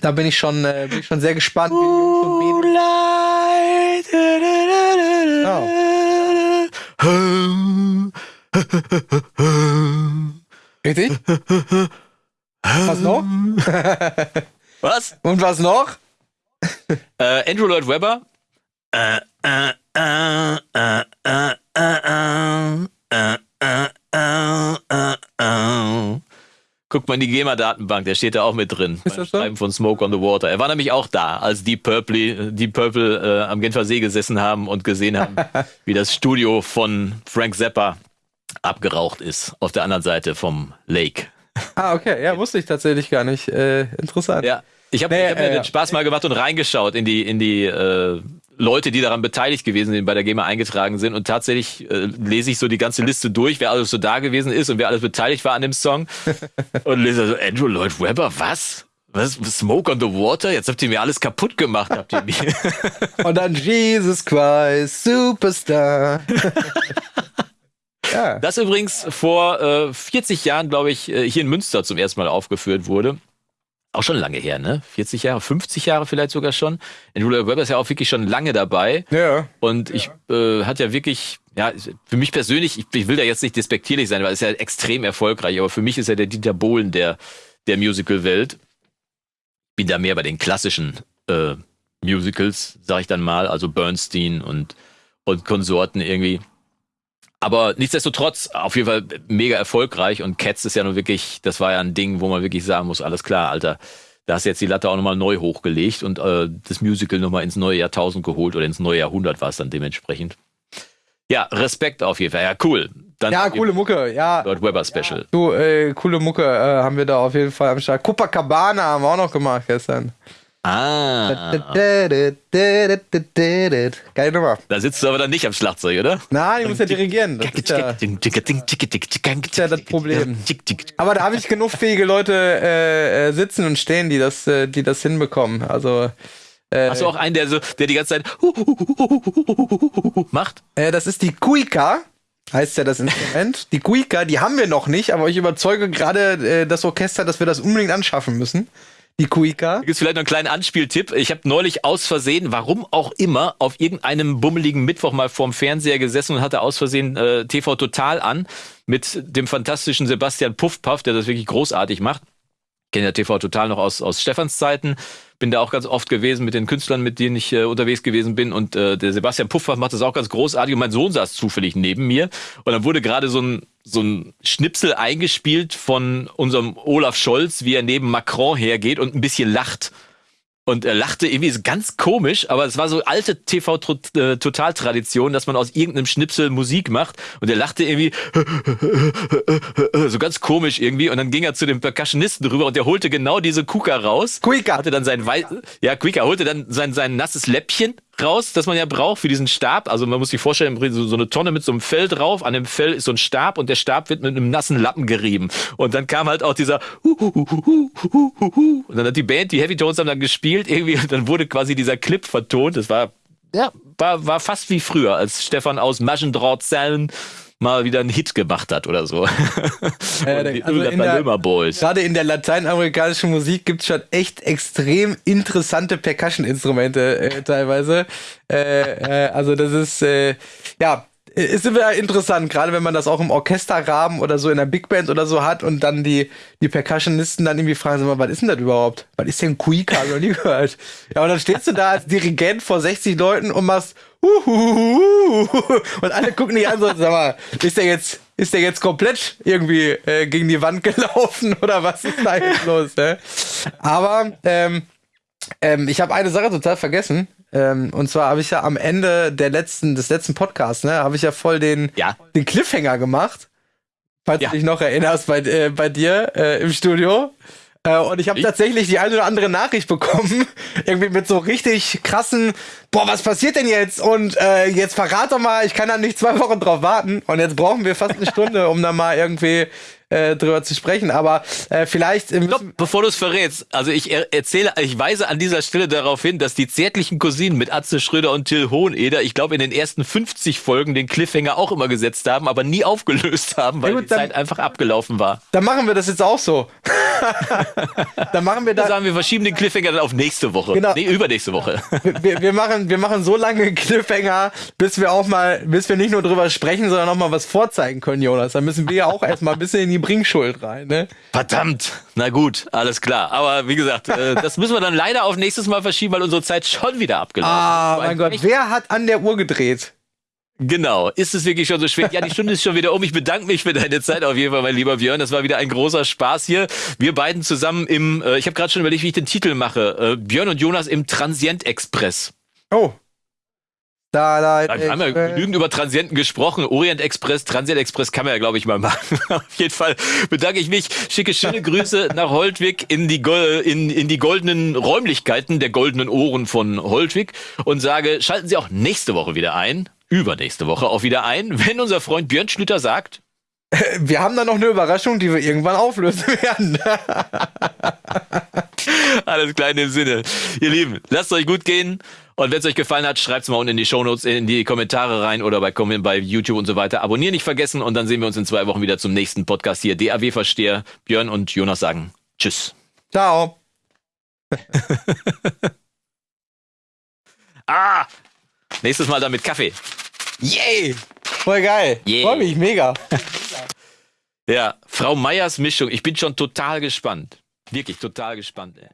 Da bin ich schon, äh, bin ich schon sehr gespannt. Oh. Richtig? Was noch? was? Und was noch? Äh, Andrew Lloyd Webber. Äh, äh, äh, äh, äh, äh, äh, äh, äh, äh. Guckt mal in die GEMA-Datenbank, der steht da auch mit drin. Ist das so? Schreiben von Smoke on the Water. Er war nämlich auch da, als Deep Purple, Deep Purple äh, am Genfer See gesessen haben und gesehen haben, wie das Studio von Frank Zappa abgeraucht ist auf der anderen Seite vom Lake. Ah, okay. Ja, wusste ich tatsächlich gar nicht. Äh, interessant. Ja. Ich habe nee, hab mir äh, den Spaß mal gemacht und reingeschaut in die, in die äh, Leute, die daran beteiligt gewesen sind, bei der GEMA eingetragen sind. Und tatsächlich äh, lese ich so die ganze Liste durch, wer alles so da gewesen ist und wer alles beteiligt war an dem Song. und lese so, Andrew Lloyd Webber, was? Was? Smoke on the Water? Jetzt habt ihr mir alles kaputt gemacht, habt ihr mir. und dann Jesus Christ, Superstar. ja. Das übrigens vor äh, 40 Jahren, glaube ich, äh, hier in Münster zum ersten Mal aufgeführt wurde auch schon lange her, ne? 40 Jahre, 50 Jahre vielleicht sogar schon. Andrew Lloyd Webber ist ja auch wirklich schon lange dabei. Ja. Und ich äh, hat ja wirklich, ja, für mich persönlich, ich, ich will da jetzt nicht despektierlich sein, weil ist ja extrem erfolgreich, aber für mich ist er der Dieter Bohlen der, der Musical-Welt. Bin da mehr bei den klassischen äh, Musicals, sag ich dann mal, also Bernstein und, und Konsorten irgendwie. Aber nichtsdestotrotz auf jeden Fall mega erfolgreich und Cats ist ja nun wirklich, das war ja ein Ding, wo man wirklich sagen muss, alles klar, Alter, da hast du jetzt die Latte auch nochmal neu hochgelegt und äh, das Musical nochmal ins neue Jahrtausend geholt oder ins neue Jahrhundert war es dann dementsprechend. Ja, Respekt auf jeden Fall. Ja, cool. Dann ja, coole Mucke, ja. Lord Weber Special. Ja. Du, äh, coole Mucke äh, haben wir da auf jeden Fall am Start. Copacabana haben wir auch noch gemacht gestern. Ah. Geile Nummer. Da sitzt du aber dann nicht am Schlagzeug, oder? Nein, ich muss ja dirigieren. Das ist ja, ist ja das Problem. Aber da habe ich genug fähige Leute äh, sitzen und stehen, die das, äh, die das hinbekommen. Also. Äh, Hast du auch einen, der so, der die ganze Zeit macht? Äh, das ist die Kuika heißt ja das Instrument. Die Kuika, die haben wir noch nicht, aber ich überzeuge gerade äh, das Orchester, dass wir das unbedingt anschaffen müssen die Kuika. Gibt vielleicht noch einen kleinen Anspieltipp. Ich habe neulich aus Versehen, warum auch immer, auf irgendeinem bummeligen Mittwoch mal vorm Fernseher gesessen und hatte aus Versehen äh, TV Total an mit dem fantastischen Sebastian Puffpaff, der das wirklich großartig macht. Kenne ja TV Total noch aus, aus Stefans Zeiten bin da auch ganz oft gewesen mit den Künstlern, mit denen ich äh, unterwegs gewesen bin. Und äh, der Sebastian Puffer macht das auch ganz großartig. Und mein Sohn saß zufällig neben mir. Und dann wurde gerade so ein, so ein Schnipsel eingespielt von unserem Olaf Scholz, wie er neben Macron hergeht und ein bisschen lacht. Und er lachte irgendwie ganz komisch, aber es war so alte TV-Total-Tradition, dass man aus irgendeinem Schnipsel Musik macht. Und er lachte irgendwie so ganz komisch irgendwie. Und dann ging er zu dem Percussionisten rüber und der holte genau diese Kuka raus. Kuika. Hatte dann sein Wei ja, Kuika holte dann sein, sein nasses Läppchen raus, das man ja braucht für diesen Stab. Also man muss sich vorstellen, so, so eine Tonne mit so einem Fell drauf. An dem Fell ist so ein Stab und der Stab wird mit einem nassen Lappen gerieben. Und dann kam halt auch dieser und dann hat die Band, die Heavy Tones haben dann gespielt irgendwie und dann wurde quasi dieser Clip vertont. Das war ja, war, war fast wie früher, als Stefan aus Maschendrahtzellen mal wieder einen Hit gemacht hat oder so. Äh, also in der, gerade in der lateinamerikanischen Musik gibt es schon echt extrem interessante Percussion-Instrumente äh, teilweise. Äh, äh also das ist, äh, ja, ist immer interessant, gerade wenn man das auch im Orchesterrahmen oder so in der Big Band oder so hat und dann die, die Percussionisten dann irgendwie fragen, sag mal, was ist denn das überhaupt? Was ist denn Kuika? Noch nie gehört. Ja, und dann stehst du da als Dirigent vor 60 Leuten und machst Uhuhuhu. und alle gucken dich an so, sag mal, ist der jetzt, ist der jetzt komplett irgendwie äh, gegen die Wand gelaufen oder was ist da jetzt los? Ne? Aber ähm, ähm, ich habe eine Sache total vergessen. Ähm, und zwar habe ich ja am Ende der letzten, des letzten Podcasts, ne, habe ich ja voll den, ja. den Cliffhanger gemacht falls ja. du dich noch erinnerst, bei, äh, bei dir äh, im Studio. Äh, und ich habe tatsächlich die eine oder andere Nachricht bekommen, irgendwie mit so richtig krassen, boah, was passiert denn jetzt? Und äh, jetzt verrat doch mal, ich kann da nicht zwei Wochen drauf warten. Und jetzt brauchen wir fast eine Stunde, um da mal irgendwie äh, drüber zu sprechen. Aber äh, vielleicht. Äh, Stopp, bevor du es verrätst, also ich er erzähle, ich weise an dieser Stelle darauf hin, dass die zärtlichen Cousinen mit Atze Schröder und Till Hoheneder, ich glaube, in den ersten 50 Folgen den Cliffhanger auch immer gesetzt haben, aber nie aufgelöst haben, weil ja, gut, die dann, Zeit einfach abgelaufen war. Dann machen wir das jetzt auch so. dann machen wir das. sagen, wir verschieben den Cliffhanger dann auf nächste Woche. Genau. Nee, übernächste Woche. wir, wir, machen, wir machen so lange Cliffhanger, bis wir auch mal, bis wir nicht nur drüber sprechen, sondern auch mal was vorzeigen können, Jonas. Dann müssen wir ja auch erstmal ein bisschen in die die Bringschuld rein, ne? Verdammt! Na gut, alles klar. Aber wie gesagt, äh, das müssen wir dann leider auf nächstes Mal verschieben, weil unsere Zeit schon wieder abgelaufen ist. Ah, mein Gott, wer hat an der Uhr gedreht? Genau. Ist es wirklich schon so schwer? Ja, die Stunde ist schon wieder um. Ich bedanke mich für deine Zeit auf jeden Fall, mein lieber Björn. Das war wieder ein großer Spaß hier. Wir beiden zusammen im, äh, ich habe gerade schon überlegt, wie ich den Titel mache. Äh, Björn und Jonas im Transient Express. Oh, Starlight Wir haben ja genügend über Transienten gesprochen. Orient Express, Transient Express kann man ja, glaube ich, mal machen. Auf jeden Fall bedanke ich mich. Schicke schöne Grüße nach Holtwig in die, in, in die goldenen Räumlichkeiten der goldenen Ohren von Holtwig und sage, schalten Sie auch nächste Woche wieder ein, übernächste Woche auch wieder ein, wenn unser Freund Björn Schlüter sagt, wir haben da noch eine Überraschung, die wir irgendwann auflösen werden. Alles klar in dem Sinne. Ihr Lieben, lasst euch gut gehen. Und wenn es euch gefallen hat, schreibt es mal unten in die Shownotes, in die Kommentare rein oder bei, bei YouTube und so weiter. Abonnieren nicht vergessen und dann sehen wir uns in zwei Wochen wieder zum nächsten Podcast hier. DAW Versteher. Björn und Jonas sagen Tschüss. Ciao. ah! Nächstes Mal dann mit Kaffee. Yay! Voll geil. Yeah. Freue mich, mega. ja, Frau Meyers Mischung. Ich bin schon total gespannt. Wirklich total gespannt, ey.